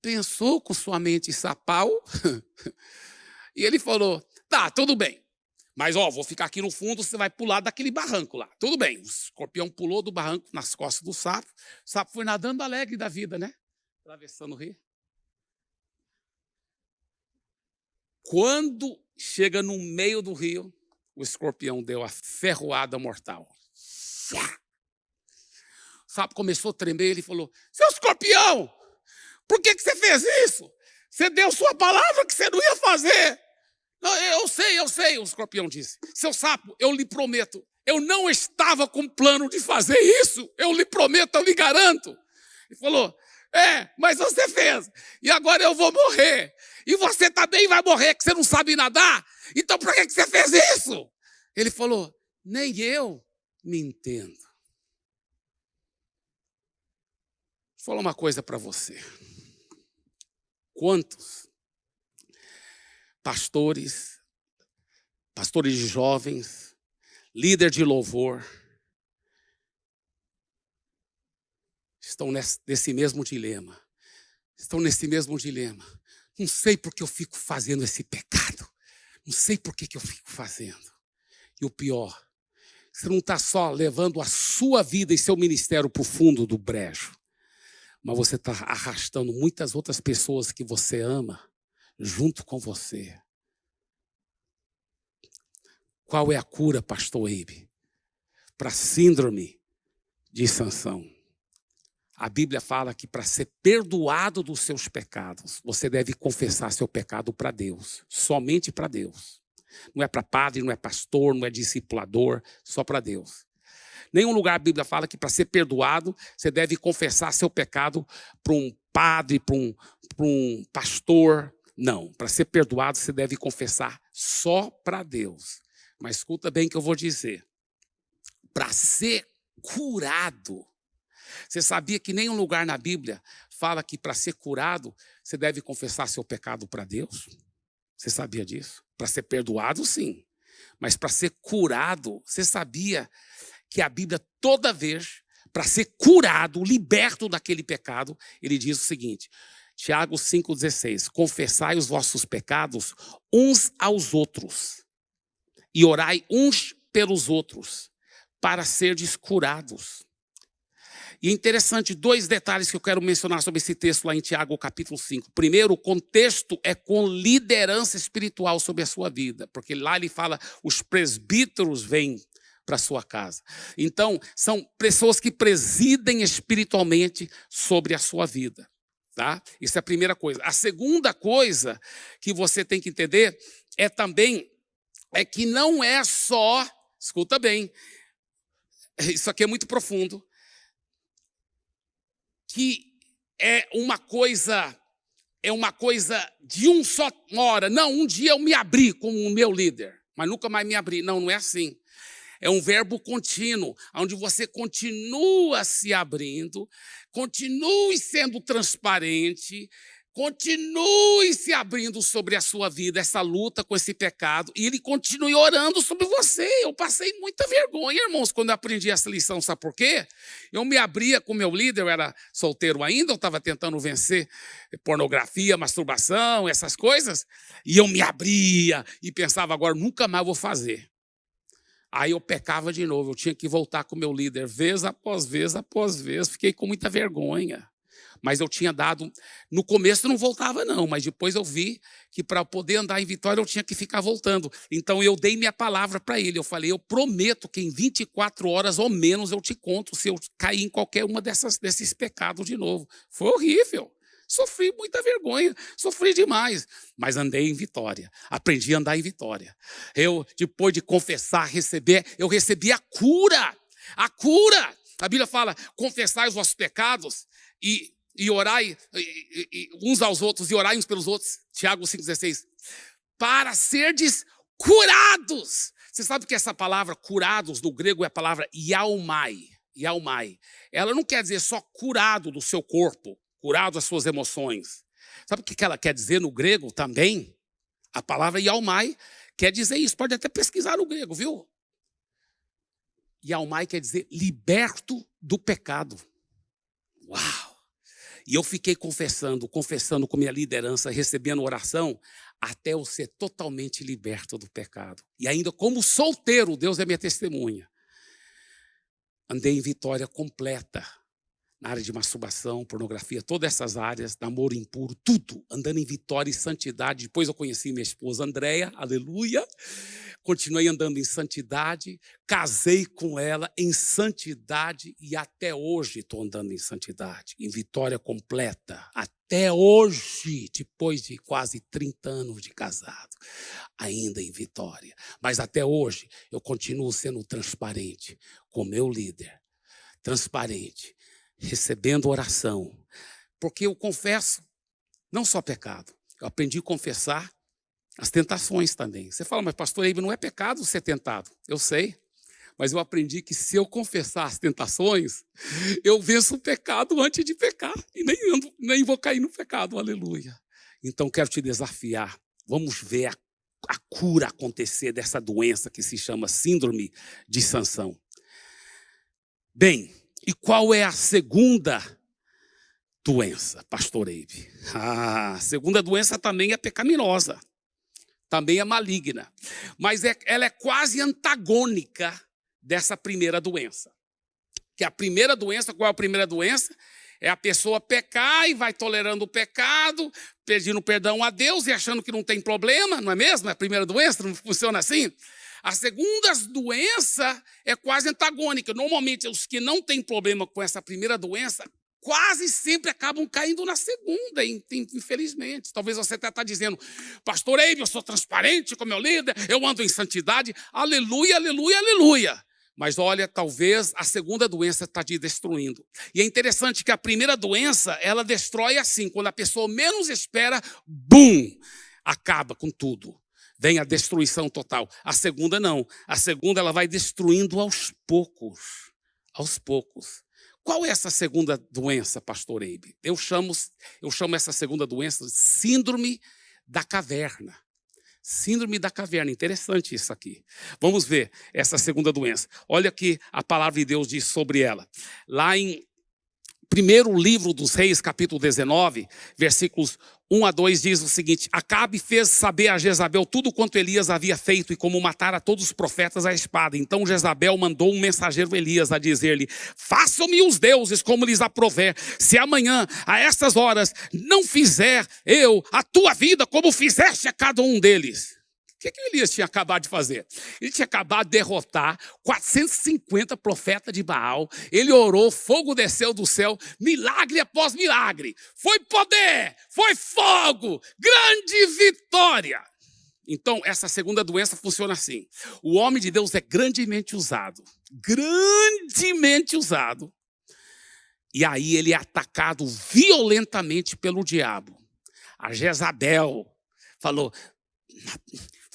pensou com sua mente sapal e ele falou: tá, tudo bem. Mas, ó, vou ficar aqui no fundo, você vai pular daquele barranco lá. Tudo bem. O escorpião pulou do barranco nas costas do sapo. O sapo foi nadando alegre da vida, né? Atravessando o rio. Quando chega no meio do rio, o escorpião deu a ferroada mortal sapo começou a tremer, ele falou, seu escorpião, por que, que você fez isso? Você deu sua palavra que você não ia fazer. Não, eu sei, eu sei, o escorpião disse. Seu sapo, eu lhe prometo, eu não estava com plano de fazer isso. Eu lhe prometo, eu lhe garanto. Ele falou, É, mas você fez. E agora eu vou morrer. E você também vai morrer, que você não sabe nadar. Então por que você fez isso? Ele falou: Nem eu me entendo. Vou falar uma coisa para você. Quantos pastores, pastores jovens, líder de louvor, estão nesse mesmo dilema. Estão nesse mesmo dilema. Não sei por que eu fico fazendo esse pecado. Não sei por que, que eu fico fazendo. E o pior, você não está só levando a sua vida e seu ministério para o fundo do brejo, mas você está arrastando muitas outras pessoas que você ama junto com você. Qual é a cura, pastor Eibe, para a síndrome de Sansão? A Bíblia fala que para ser perdoado dos seus pecados, você deve confessar seu pecado para Deus, somente para Deus. Não é para padre, não é pastor, não é discipulador, só para Deus. Nenhum lugar a Bíblia fala que para ser perdoado, você deve confessar seu pecado para um padre, para um, um pastor. Não, para ser perdoado, você deve confessar só para Deus. Mas escuta bem o que eu vou dizer. Para ser curado, você sabia que nenhum lugar na Bíblia fala que para ser curado, você deve confessar seu pecado para Deus? Você sabia disso? Para ser perdoado, sim. Mas para ser curado, você sabia que a Bíblia, toda vez, para ser curado, liberto daquele pecado, ele diz o seguinte: Tiago 5,16: Confessai os vossos pecados uns aos outros, e orai uns pelos outros, para serdes curados. E é interessante, dois detalhes que eu quero mencionar sobre esse texto lá em Tiago, capítulo 5. Primeiro, o contexto é com liderança espiritual sobre a sua vida, porque lá ele fala, os presbíteros vêm para sua casa. Então, são pessoas que presidem espiritualmente sobre a sua vida. Tá? Isso é a primeira coisa. A segunda coisa que você tem que entender é também é que não é só, escuta bem, isso aqui é muito profundo, que é uma coisa é uma coisa de um só hora. Não, um dia eu me abri com o meu líder, mas nunca mais me abri. Não, não é assim. É um verbo contínuo, onde você continua se abrindo, continue sendo transparente, Continue se abrindo sobre a sua vida, essa luta com esse pecado, e ele continue orando sobre você. Eu passei muita vergonha, irmãos, quando eu aprendi essa lição, sabe por quê? Eu me abria com meu líder, eu era solteiro ainda, eu estava tentando vencer pornografia, masturbação, essas coisas, e eu me abria e pensava, agora nunca mais vou fazer. Aí eu pecava de novo, eu tinha que voltar com meu líder, vez após vez após vez, fiquei com muita vergonha mas eu tinha dado. No começo não voltava, não, mas depois eu vi que para poder andar em vitória eu tinha que ficar voltando. Então eu dei minha palavra para ele. Eu falei: eu prometo que em 24 horas ou menos eu te conto se eu cair em qualquer uma desses pecados de novo. Foi horrível. Sofri muita vergonha, sofri demais, mas andei em vitória. Aprendi a andar em vitória. Eu, depois de confessar, receber, eu recebi a cura. A cura. A Bíblia fala: confessai os vossos pecados e e orai e, e, uns aos outros e orai uns pelos outros. Tiago 5,16. Para serdes curados. Você sabe que essa palavra curados no grego é a palavra yaumai. Yaumai. Ela não quer dizer só curado do seu corpo, curado das suas emoções. Sabe o que ela quer dizer no grego também? A palavra yaumai quer dizer isso. Pode até pesquisar no grego, viu? Yaumai quer dizer liberto do pecado. Uau! E eu fiquei confessando, confessando com minha liderança, recebendo oração, até eu ser totalmente liberto do pecado. E ainda como solteiro, Deus é minha testemunha. Andei em vitória completa na área de masturbação, pornografia, todas essas áreas, namoro impuro, tudo, andando em vitória e santidade. Depois eu conheci minha esposa Andréia, aleluia. Continuei andando em santidade, casei com ela em santidade e até hoje estou andando em santidade, em vitória completa. Até hoje, depois de quase 30 anos de casado, ainda em vitória. Mas até hoje eu continuo sendo transparente com meu líder, transparente recebendo oração, Porque eu confesso, não só pecado, eu aprendi a confessar as tentações também. Você fala, mas pastor Eibe, não é pecado ser tentado. Eu sei, mas eu aprendi que se eu confessar as tentações, eu venço o pecado antes de pecar. E nem, nem vou cair no pecado, aleluia. Então quero te desafiar. Vamos ver a, a cura acontecer dessa doença que se chama síndrome de Sansão. Bem, e qual é a segunda doença, pastor Eibe? Ah, a segunda doença também é pecaminosa, também é maligna, mas é, ela é quase antagônica dessa primeira doença. Que a primeira doença, qual é a primeira doença? É a pessoa pecar e vai tolerando o pecado, pedindo perdão a Deus e achando que não tem problema, não é mesmo? É a primeira doença, não funciona assim? A segunda doença é quase antagônica. Normalmente, os que não têm problema com essa primeira doença, quase sempre acabam caindo na segunda, infelizmente. Talvez você até está dizendo, pastor Eibe, eu sou transparente como meu líder, eu ando em santidade. Aleluia, aleluia, aleluia. Mas olha, talvez a segunda doença está te destruindo. E é interessante que a primeira doença, ela destrói assim, quando a pessoa menos espera, bum, acaba com tudo vem a destruição total. A segunda não. A segunda ela vai destruindo aos poucos. Aos poucos. Qual é essa segunda doença, pastor Eibe? Eu chamo, eu chamo essa segunda doença de síndrome da caverna. Síndrome da caverna, interessante isso aqui. Vamos ver essa segunda doença. Olha que a palavra de Deus diz sobre ela. Lá em primeiro livro dos reis, capítulo 19, versículos 1 a 2 diz o seguinte, Acabe fez saber a Jezabel tudo quanto Elias havia feito e como matara todos os profetas à espada. Então Jezabel mandou um mensageiro Elias a dizer-lhe, façam-me os deuses como lhes aprover, se amanhã, a estas horas, não fizer eu a tua vida como fizeste a cada um deles que, que Elias tinha acabado de fazer? Ele tinha acabado de derrotar 450 profetas de Baal. Ele orou, fogo desceu do céu, milagre após milagre. Foi poder, foi fogo, grande vitória. Então, essa segunda doença funciona assim. O homem de Deus é grandemente usado, grandemente usado. E aí ele é atacado violentamente pelo diabo. A Jezabel falou: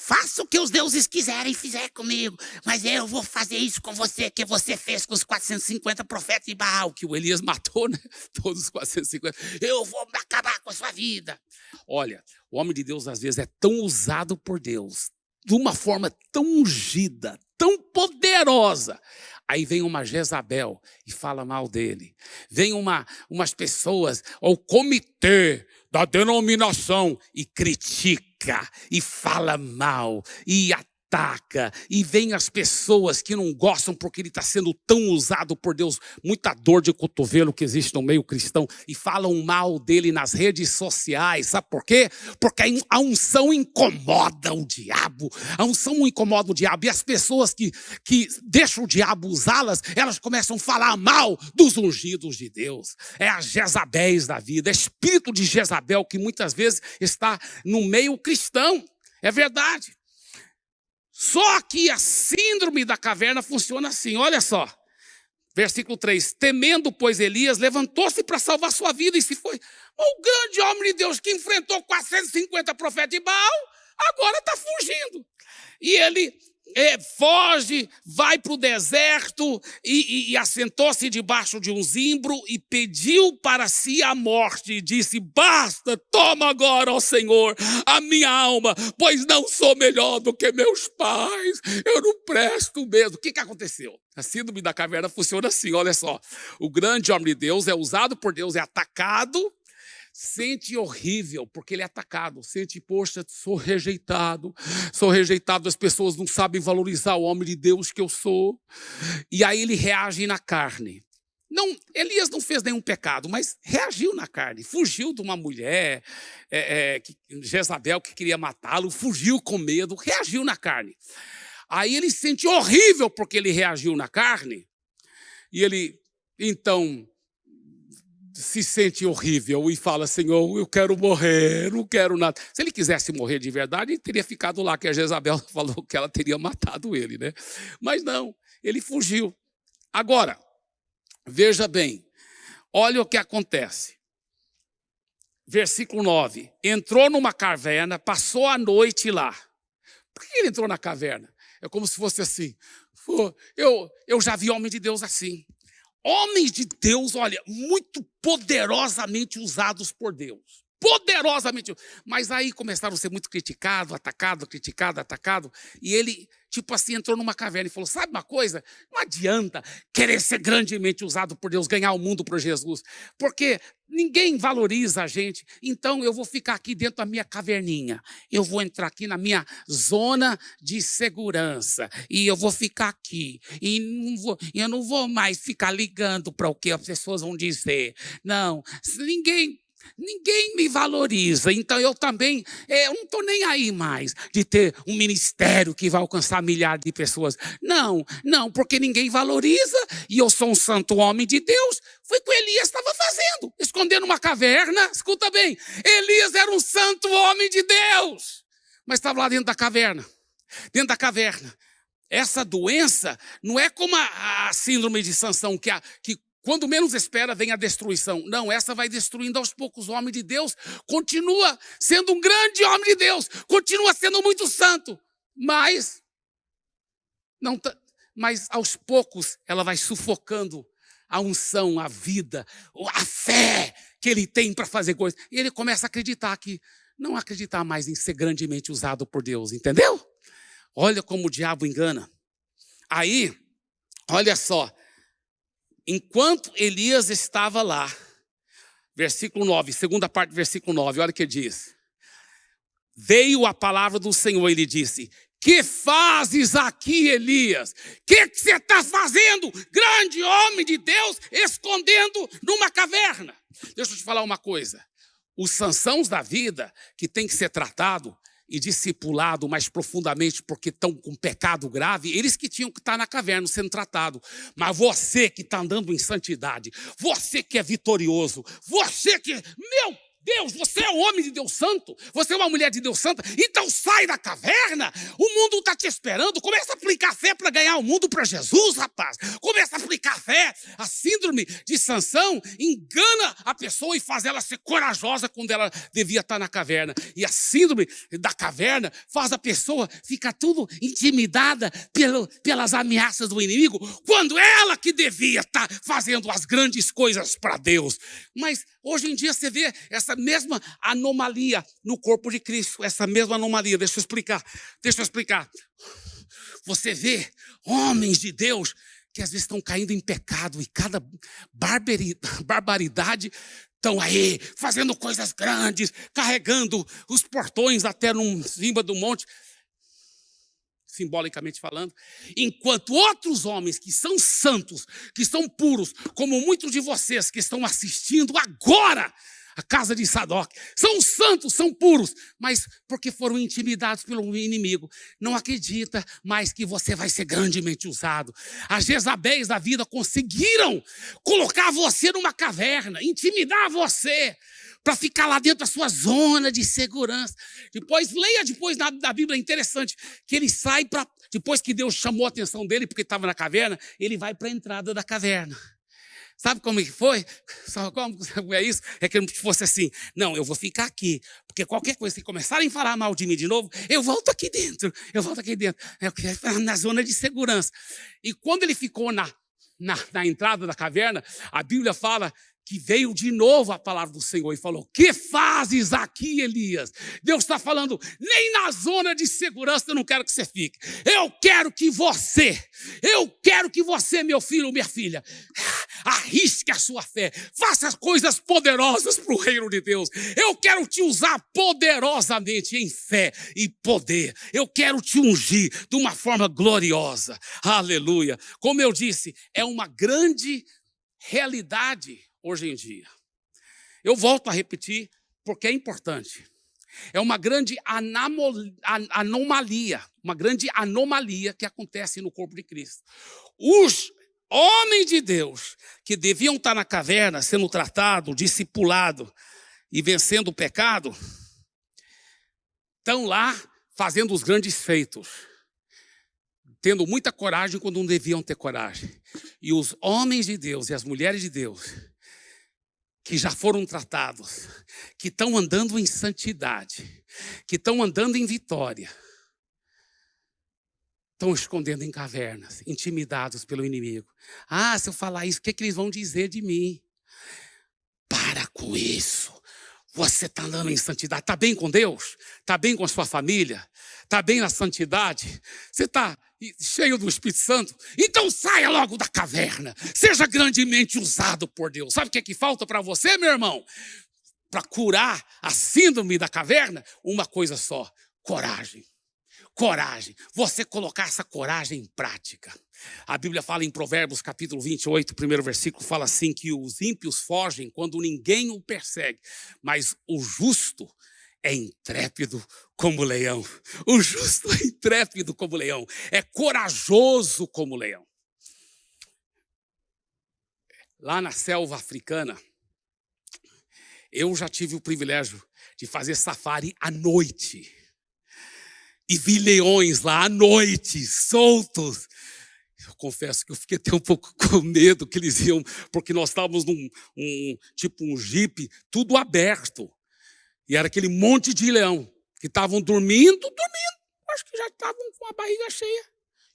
Faça o que os deuses quiserem fizer comigo, mas eu vou fazer isso com você, que você fez com os 450 profetas de Baal, que o Elias matou, né? Todos os 450. Eu vou acabar com a sua vida. Olha, o homem de Deus às vezes é tão usado por Deus, de uma forma tão ungida, tão poderosa. Aí vem uma Jezabel e fala mal dele. Vem uma, umas pessoas, ou comitê da denominação, e critica e fala mal e ataca e vem as pessoas que não gostam porque ele está sendo tão usado por Deus, muita dor de cotovelo que existe no meio cristão e falam mal dele nas redes sociais, sabe por quê? Porque a unção incomoda o diabo, a unção incomoda o diabo. E as pessoas que, que deixam o diabo usá-las, elas começam a falar mal dos ungidos de Deus, é a Jezabéis da vida, é espírito de Jezabel que muitas vezes está no meio cristão, é verdade. Só que a síndrome da caverna funciona assim, olha só. Versículo 3: Temendo, pois, Elias levantou-se para salvar sua vida e se foi. O grande homem de Deus que enfrentou 450 profetas de Baal, agora está fugindo. E ele é, foge, vai para o deserto e, e, e assentou-se debaixo de um zimbro e pediu para si a morte e disse: Basta, toma agora, ó Senhor, a minha alma, pois não sou melhor do que meus pais, eu não presto mesmo. O que, que aconteceu? A síndrome da caverna funciona assim: olha só, o grande homem de Deus é usado por Deus, é atacado sente horrível porque ele é atacado, sente, poxa, sou rejeitado, sou rejeitado, as pessoas não sabem valorizar o homem de Deus que eu sou. E aí ele reage na carne. Não, Elias não fez nenhum pecado, mas reagiu na carne, fugiu de uma mulher, é, é, que, Jezabel que queria matá-lo, fugiu com medo, reagiu na carne. Aí ele sente horrível porque ele reagiu na carne, e ele, então, se sente horrível e fala, Senhor, eu quero morrer, não quero nada. Se ele quisesse morrer de verdade, ele teria ficado lá, que a Jezabel falou que ela teria matado ele, né? Mas não, ele fugiu. Agora, veja bem, olha o que acontece. versículo 9. Entrou numa caverna, passou a noite lá. Por que ele entrou na caverna? É como se fosse assim. Eu, eu já vi homem de Deus assim. Homens de Deus, olha, muito poderosamente usados por Deus poderosamente. Mas aí começaram a ser muito criticados, atacados, criticados, atacados. E ele, tipo assim, entrou numa caverna e falou: Sabe uma coisa? Não adianta querer ser grandemente usado por Deus, ganhar o mundo por Jesus, porque ninguém valoriza a gente. Então eu vou ficar aqui dentro da minha caverninha. Eu vou entrar aqui na minha zona de segurança. E eu vou ficar aqui. E não vou, eu não vou mais ficar ligando para o que as pessoas vão dizer. Não, ninguém Ninguém me valoriza, então eu também é, eu não estou nem aí mais de ter um ministério que vai alcançar milhares de pessoas. Não, não, porque ninguém valoriza e eu sou um santo homem de Deus. Foi o que Elias estava fazendo, escondendo uma caverna. Escuta bem, Elias era um santo homem de Deus, mas estava lá dentro da caverna. Dentro da caverna, essa doença não é como a, a síndrome de Sansão, que, a, que quando menos espera, vem a destruição. Não, essa vai destruindo aos poucos. O homem de Deus continua sendo um grande homem de Deus, continua sendo muito santo, mas não mas aos poucos ela vai sufocando a unção, a vida, a fé que ele tem para fazer coisas. E ele começa a acreditar que não acreditar mais em ser grandemente usado por Deus, entendeu? Olha como o diabo engana. Aí, olha só, enquanto Elias estava lá, versículo 9, segunda parte do versículo 9, olha o que diz. Veio a palavra do Senhor e lhe disse: Que fazes aqui, Elias? O que, você está fazendo, grande homem de Deus, escondendo numa caverna? Deixa eu te falar uma coisa. Os sansãos da vida que tem que ser tratado e discipulado mais profundamente porque estão com pecado grave, eles que tinham que estar na caverna sendo tratado. Mas você que está andando em santidade, você que é vitorioso, você que, meu Deus, você é um homem de Deus santo, você é uma mulher de Deus santa, então sai da caverna, o mundo está te esperando, começa a aplicar fé para ganhar o mundo para Jesus, rapaz. Começa a aplicar fé. A síndrome de Sansão engana a pessoa e faz ela ser corajosa quando ela devia estar tá na caverna. E a síndrome da caverna faz a pessoa ficar tudo intimidada pelo, pelas ameaças do inimigo, quando ela que devia estar tá fazendo as grandes coisas para Deus. Mas hoje em dia você vê essa mesma anomalia no corpo de Cristo, essa mesma anomalia. Deixa eu explicar, deixa eu explicar. Você vê homens de Deus que às vezes estão caindo em pecado e cada barbaridade estão aí fazendo coisas grandes, carregando os portões até no cima do monte, simbolicamente falando, enquanto outros homens que são santos, que são puros, como muitos de vocês que estão assistindo agora, a casa de Sadoc. São santos, são puros, mas porque foram intimidados pelo inimigo. Não acredita mais que você vai ser grandemente usado. As Jezabéis da vida conseguiram colocar você numa caverna, intimidar você para ficar lá dentro da sua zona de segurança. Depois, leia depois da, da Bíblia, é interessante, que ele sai para. Depois que Deus chamou a atenção dele, porque estava na caverna, ele vai para a entrada da caverna. Sabe como é que foi? Sabe como é isso? É que fosse assim, não, eu vou ficar aqui, porque qualquer coisa que começarem a falar mal de mim de novo, eu volto aqui dentro, eu volto aqui dentro, é na zona de segurança. E quando ele ficou na, na, na entrada da caverna, a Bíblia fala que veio de novo a palavra do Senhor e falou: Que fazes aqui, Elias? Deus está falando, nem na zona de segurança eu não quero que você fique. Eu quero que você, eu quero que você, meu filho, minha filha, arrisque a sua fé, faça coisas poderosas para o reino de Deus. Eu quero te usar poderosamente em fé e poder. Eu quero te ungir de uma forma gloriosa. Aleluia. Como eu disse, é uma grande realidade hoje em dia. Eu volto a repetir porque é importante. É uma grande anomalia, uma grande anomalia que acontece no corpo de Cristo. Os homens de Deus que deviam estar na caverna sendo tratado, discipulado e vencendo o pecado, estão lá fazendo os grandes feitos, tendo muita coragem quando não deviam ter coragem. E os homens de Deus e as mulheres de Deus que já foram tratados, que estão andando em santidade, que estão andando em vitória, estão escondendo em cavernas, intimidados pelo inimigo. Ah, se eu falar isso, o que, é que eles vão dizer de mim? Para com isso. Você está andando em santidade, está bem com Deus? Está bem com a sua família? Está bem na santidade? Você está cheio do Espírito Santo? Então saia logo da caverna. Seja grandemente usado por Deus. Sabe o que, é que falta para você, meu irmão? Para curar a síndrome da caverna? Uma coisa só: coragem. Coragem. Você colocar essa coragem em prática. A Bíblia fala em Provérbios capítulo 28, primeiro versículo, fala assim que os ímpios fogem quando ninguém o persegue, mas o justo é intrépido como leão. O justo é intrépido como leão, é corajoso como leão. Lá na selva africana, eu já tive o privilégio de fazer safari à noite. E vi leões lá à noite, soltos. Eu confesso que eu fiquei até um pouco com medo que eles iam, porque nós estávamos num um, tipo um jipe, tudo aberto. E era aquele monte de leão que estavam dormindo, dormindo. Acho que já estavam com a barriga cheia.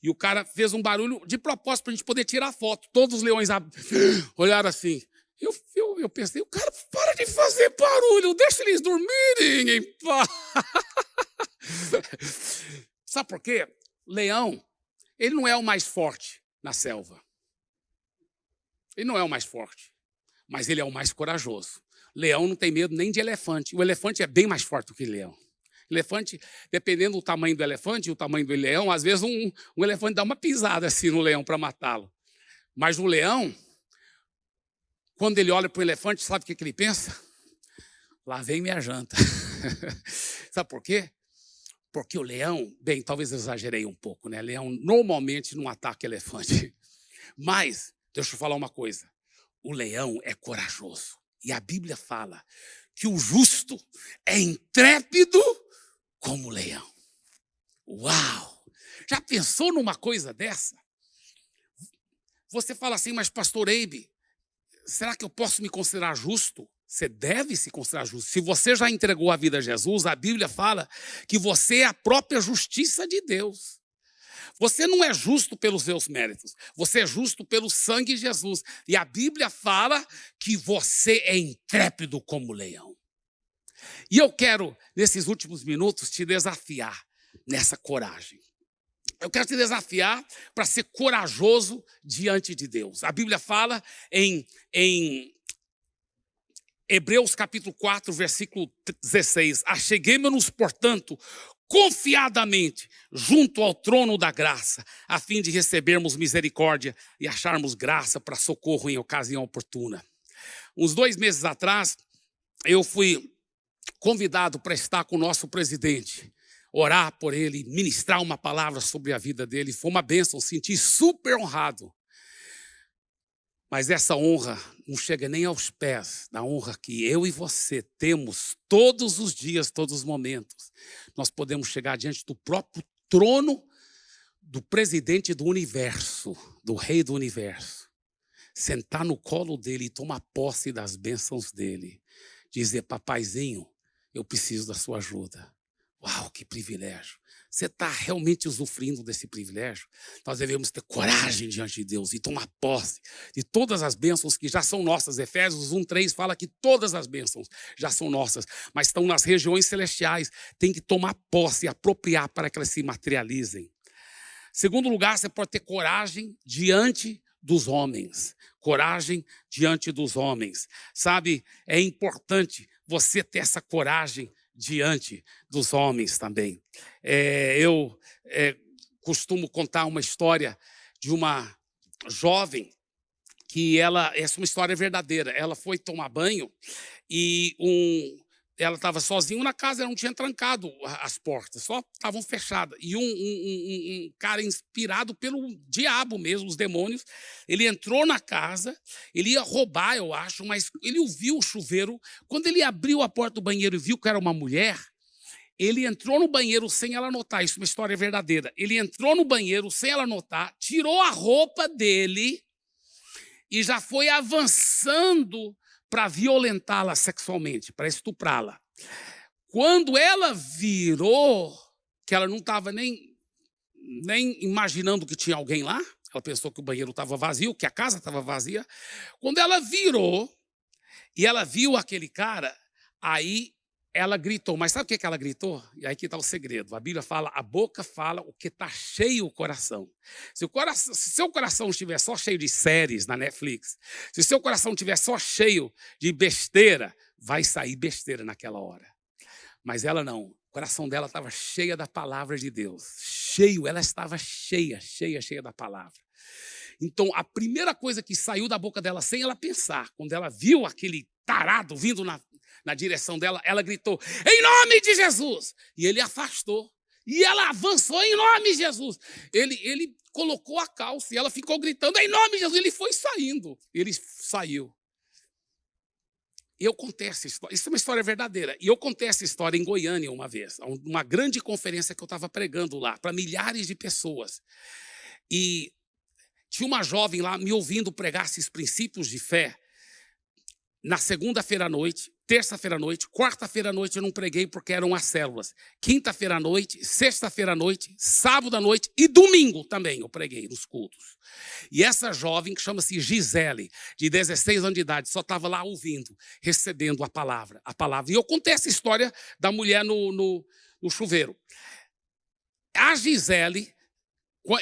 E o cara fez um barulho de propósito para a gente poder tirar foto. Todos os leões olharam assim. Eu, eu, eu pensei, o cara para de fazer barulho, deixa eles dormirem em paz. Sabe por quê? Leão, ele não é o mais forte na selva. Ele não é o mais forte, mas ele é o mais corajoso. Leão não tem medo nem de elefante. O elefante é bem mais forte do que leão. Elefante, dependendo do tamanho do elefante e o tamanho do leão, às vezes um, um elefante dá uma pisada assim no leão para matá-lo. Mas o leão, quando ele olha para o elefante, sabe o que, que ele pensa? Lá vem minha janta. sabe por quê? Porque o leão, bem, talvez eu exagerei um pouco, né? Leão normalmente não ataca elefante. Mas, deixa eu falar uma coisa: o leão é corajoso. E a Bíblia fala que o justo é intrépido como leão. Uau! Já pensou numa coisa dessa? Você fala assim, mas pastor Eibe, será que eu posso me considerar justo? Você deve se considerar justo. Se você já entregou a vida a Jesus, a Bíblia fala que você é a própria justiça de Deus. Você não é justo pelos seus méritos, você é justo pelo sangue de Jesus. E a Bíblia fala que você é intrépido como leão. E eu quero, nesses últimos minutos, te desafiar nessa coragem. Eu quero te desafiar para ser corajoso diante de Deus. A Bíblia fala em, em Hebreus capítulo 4, versículo 16: Acheguemos-nos, portanto, confiadamente junto ao trono da graça, a fim de recebermos misericórdia e acharmos graça para socorro em ocasião oportuna. Uns dois meses atrás, eu fui convidado para estar com o nosso presidente, orar por ele, ministrar uma palavra sobre a vida dele. Foi uma bênção, senti super honrado. Mas essa honra não chega nem aos pés da honra que eu e você temos todos os dias, todos os momentos. Nós podemos chegar diante do próprio trono do presidente do universo, do rei do universo. Sentar no colo dele e tomar posse das bênçãos dele. Dizer, papaizinho, eu preciso da sua ajuda. Uau, que privilégio. Você está realmente usufruindo desse privilégio? Nós devemos ter coragem diante de Deus e tomar posse de todas as bênçãos que já são nossas. Efésios 1,3 fala que todas as bênçãos já são nossas, mas estão nas regiões celestiais. Tem que tomar posse e apropriar para que elas se materializem. Segundo lugar, você pode ter coragem diante dos homens. Coragem diante dos homens. Sabe, é importante você ter essa coragem diante dos homens também. É, eu é, costumo contar uma história de uma jovem que ela, essa é uma história verdadeira. Ela foi tomar banho e um, ela estava sozinha na casa, ela não tinha trancado as portas, só estavam fechadas. E um, um, um, um, cara inspirado pelo diabo mesmo, os demônios, ele entrou na casa, ele ia roubar, eu acho, mas ele ouviu o chuveiro. Quando ele abriu a porta do banheiro e viu que era uma mulher, ele entrou no banheiro sem ela notar, isso é uma história verdadeira. Ele entrou no banheiro sem ela notar, tirou a roupa dele e já foi avançando para violentá-la sexualmente, para estuprá-la. Quando ela virou, que ela não estava nem, nem imaginando que tinha alguém lá, ela pensou que o banheiro estava vazio, que a casa estava vazia. Quando ela virou e ela viu aquele cara, aí ela gritou. Mas sabe o que ela gritou? E aí que está o segredo. A Bíblia fala, a boca fala o que está cheio o coração. Se o coração, se seu coração estiver só cheio de séries na Netflix, se seu coração estiver só cheio de besteira, vai sair besteira naquela hora. Mas ela não. O coração dela estava cheia da palavra de Deus. Cheio, ela estava cheia, cheia, cheia da palavra. Então, a primeira coisa que saiu da boca dela sem ela pensar, quando ela viu aquele tarado vindo na, na direção dela, ela gritou: Em nome de Jesus! E ele afastou. E ela avançou em nome de Jesus. Ele, ele colocou a calça e ela ficou gritando em nome de Jesus. Ele foi saindo. Ele saiu. Eu contei essa história, isso é uma história verdadeira. E eu contei essa história em Goiânia uma vez, uma grande conferência que eu estava pregando lá, para milhares de pessoas. E tinha uma jovem lá me ouvindo pregar esses princípios de fé na segunda-feira à noite, terça-feira à noite, quarta-feira à noite eu não preguei porque eram as células. Quinta-feira à noite, sexta-feira à noite, sábado à noite e domingo também eu preguei nos cultos. E essa jovem, que chama-se Gisele, de 16 anos de idade, só estava lá ouvindo, recebendo a palavra, a palavra. E eu contei essa história da mulher no, no, no chuveiro. A Gisele,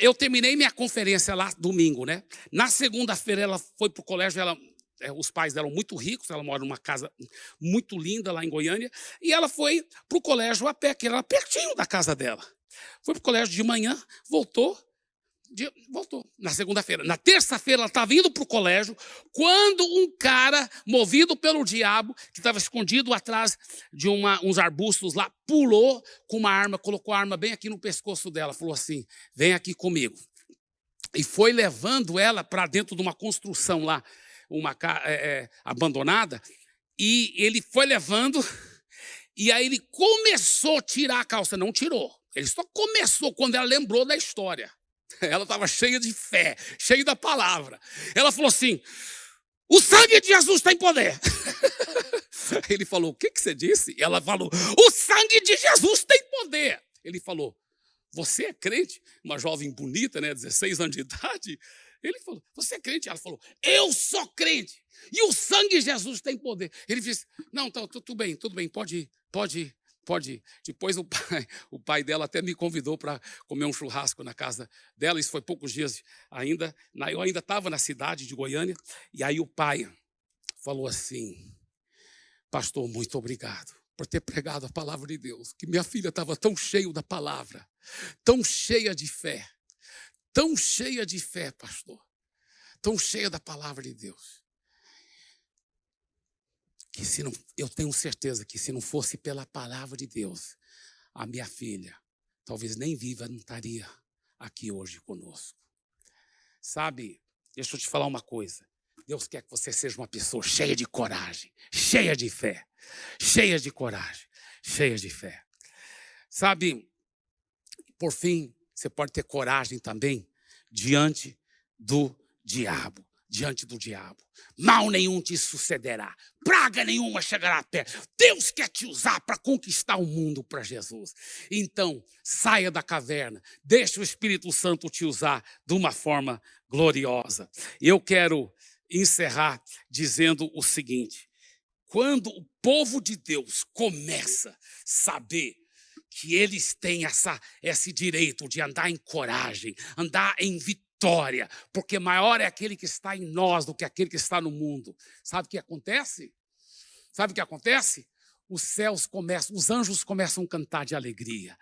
eu terminei minha conferência lá domingo, né? Na segunda-feira ela foi para o colégio, ela é, os pais dela muito ricos, ela mora numa casa muito linda lá em Goiânia, e ela foi para o colégio a pé, que era pertinho da casa dela. Foi para o colégio de manhã, voltou, de, voltou na segunda-feira. Na terça-feira ela estava indo para o colégio, quando um cara, movido pelo diabo, que estava escondido atrás de uma, uns arbustos lá, pulou com uma arma, colocou a arma bem aqui no pescoço dela, falou assim, vem aqui comigo. E foi levando ela para dentro de uma construção lá, uma é, abandonada, e ele foi levando, e aí ele começou a tirar a calça, não tirou. Ele só começou quando ela lembrou da história. Ela estava cheia de fé, cheia da palavra. Ela falou assim: o sangue de Jesus tem poder. Ele falou: O que, que você disse? Ela falou: O sangue de Jesus tem poder. Ele falou: Você é crente? Uma jovem bonita, né, 16 anos de idade. Ele falou: Você é crente? Ela falou: Eu sou crente. E o sangue de Jesus tem poder. Ele disse: Não, tá, tudo bem, tudo bem, pode ir, pode ir, pode ir. Depois o pai, o pai dela até me convidou para comer um churrasco na casa dela. Isso foi poucos dias ainda. Eu ainda estava na cidade de Goiânia. E aí o pai falou assim: Pastor, muito obrigado por ter pregado a palavra de Deus. Que minha filha estava tão cheia da palavra, tão cheia de fé tão cheia de fé, pastor, tão cheia da palavra de Deus, que se não, eu tenho certeza que se não fosse pela palavra de Deus, a minha filha, talvez nem viva, não estaria aqui hoje conosco. Sabe, deixa eu te falar uma coisa. Deus quer que você seja uma pessoa cheia de coragem, cheia de fé, cheia de coragem, cheia de fé. Sabe, por fim, você pode ter coragem também diante do diabo. Diante do diabo. Mal nenhum te sucederá, praga nenhuma chegará perto. Deus quer te usar para conquistar o mundo para Jesus. Então, saia da caverna, deixe o Espírito Santo te usar de uma forma gloriosa. Eu quero encerrar dizendo o seguinte: quando o povo de Deus começa a saber que eles têm essa, esse direito de andar em coragem, andar em vitória, porque maior é aquele que está em nós do que aquele que está no mundo. Sabe o que acontece? Sabe o que acontece? Os céus começam, os anjos começam a cantar de alegria.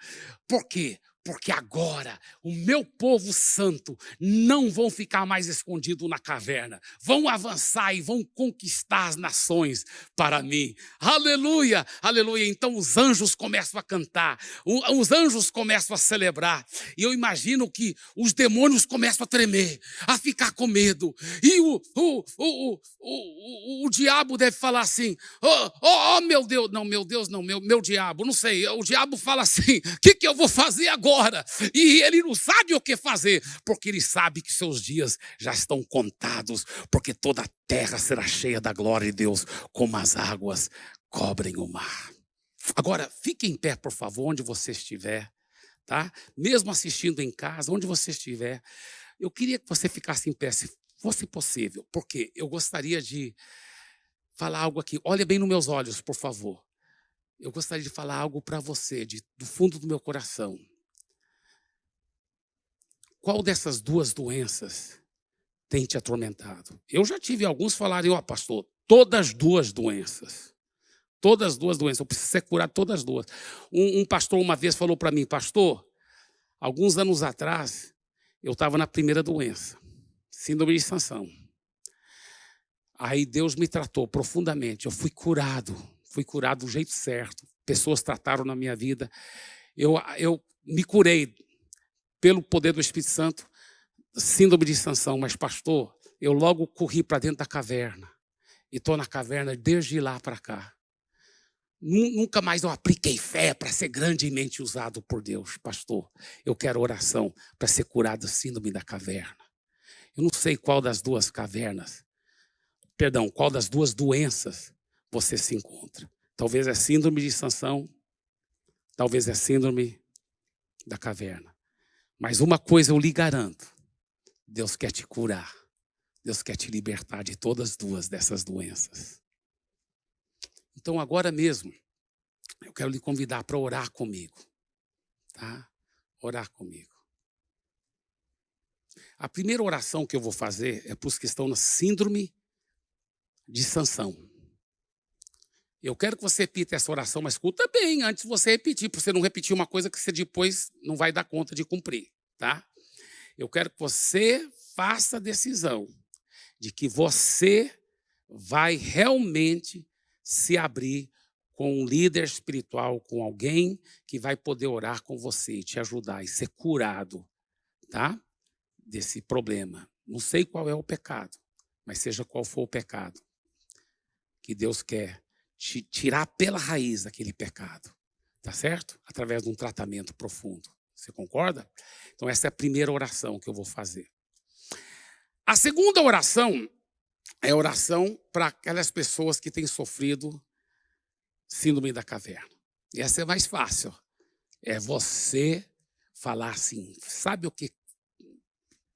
Por quê? Porque agora o meu povo santo não vão ficar mais escondido na caverna, vão avançar e vão conquistar as nações para mim. Aleluia, aleluia. Então os anjos começam a cantar, os anjos começam a celebrar, e eu imagino que os demônios começam a tremer, a ficar com medo, e o, o, o, o, o, diabo deve falar assim: oh, oh, meu Deus, não, meu Deus, não, meu, meu diabo, não sei, o diabo fala assim: o que, que eu vou fazer agora? Ora e ele não sabe o que fazer, porque ele sabe que seus dias já estão contados, porque toda a terra será cheia da glória de Deus, como as águas cobrem o mar. Agora, fique em pé, por favor, onde você estiver, tá? Mesmo assistindo em casa, onde você estiver, eu queria que você ficasse em pé, se fosse possível, porque eu gostaria de falar algo aqui. Olha bem nos meus olhos, por favor. Eu gostaria de falar algo para você, de, do fundo do meu coração. Qual dessas duas doenças tem te atormentado? Eu já tive alguns falarem, ó, oh, pastor, todas as duas doenças. Todas as duas doenças, eu preciso ser curado todas as duas. Um, um pastor uma vez falou para mim, pastor, alguns anos atrás, eu estava na primeira doença, síndrome de sanção. Aí Deus me tratou profundamente, eu fui curado, fui curado do jeito certo. Pessoas trataram na minha vida. Eu, eu me curei pelo poder do Espírito Santo, síndrome de sanção, mas pastor, eu logo corri para dentro da caverna. E estou na caverna desde lá para cá. Nunca mais eu apliquei fé para ser grandemente usado por Deus, pastor. Eu quero oração para ser curado síndrome da caverna. Eu não sei qual das duas cavernas, perdão, qual das duas doenças você se encontra. Talvez é síndrome de sanção, talvez é síndrome da caverna. Mas uma coisa eu lhe garanto: Deus quer te curar. Deus quer te libertar de todas as duas dessas doenças. Então, agora mesmo, eu quero lhe convidar para orar comigo. Tá? Orar comigo. A primeira oração que eu vou fazer é para os que estão na síndrome de sanção. Eu quero que você repita essa oração, mas escuta bem antes de você repetir, para você não repetir uma coisa que você depois não vai dar conta de cumprir, tá? Eu quero que você faça a decisão de que você vai realmente se abrir com um líder espiritual, com alguém que vai poder orar com você te ajudar e ser curado, tá? Desse problema. Não sei qual é o pecado, mas seja qual for o pecado, que Deus quer te tirar pela raiz aquele pecado, tá certo? Através de um tratamento profundo. Você concorda? Então essa é a primeira oração que eu vou fazer. A segunda oração é oração para aquelas pessoas que têm sofrido síndrome da caverna. E essa é mais fácil. É você falar assim, sabe o que?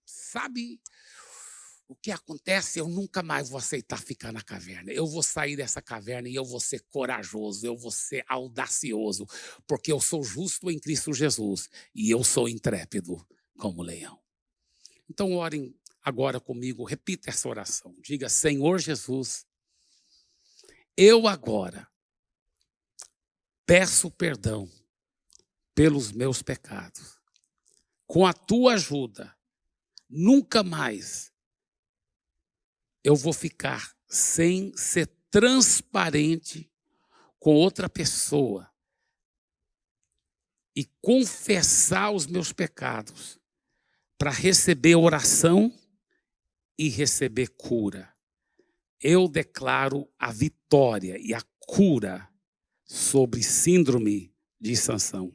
Sabe o que acontece? Eu nunca mais vou aceitar ficar na caverna. Eu vou sair dessa caverna e eu vou ser corajoso, eu vou ser audacioso, porque eu sou justo em Cristo Jesus e eu sou intrépido como leão. Então orem agora comigo, repita essa oração. Diga: Senhor Jesus, eu agora peço perdão pelos meus pecados. Com a tua ajuda, nunca mais eu vou ficar sem ser transparente com outra pessoa e confessar os meus pecados para receber oração e receber cura. Eu declaro a vitória e a cura sobre síndrome de sanção.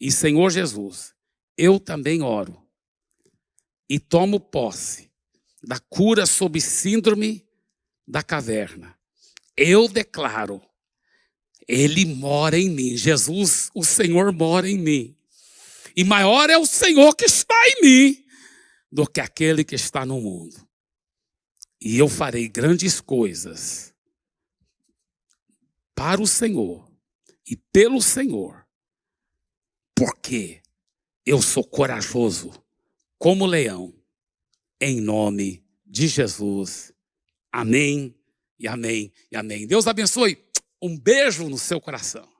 E Senhor Jesus, eu também oro e tomo posse da cura sobre síndrome da caverna. Eu declaro, Ele mora em mim. Jesus, o Senhor mora em mim. E maior é o Senhor que está em mim do que aquele que está no mundo. E eu farei grandes coisas para o Senhor e pelo Senhor, porque eu sou corajoso como leão, em nome de Jesus. Amém e amém e amém. Deus abençoe. Um beijo no seu coração.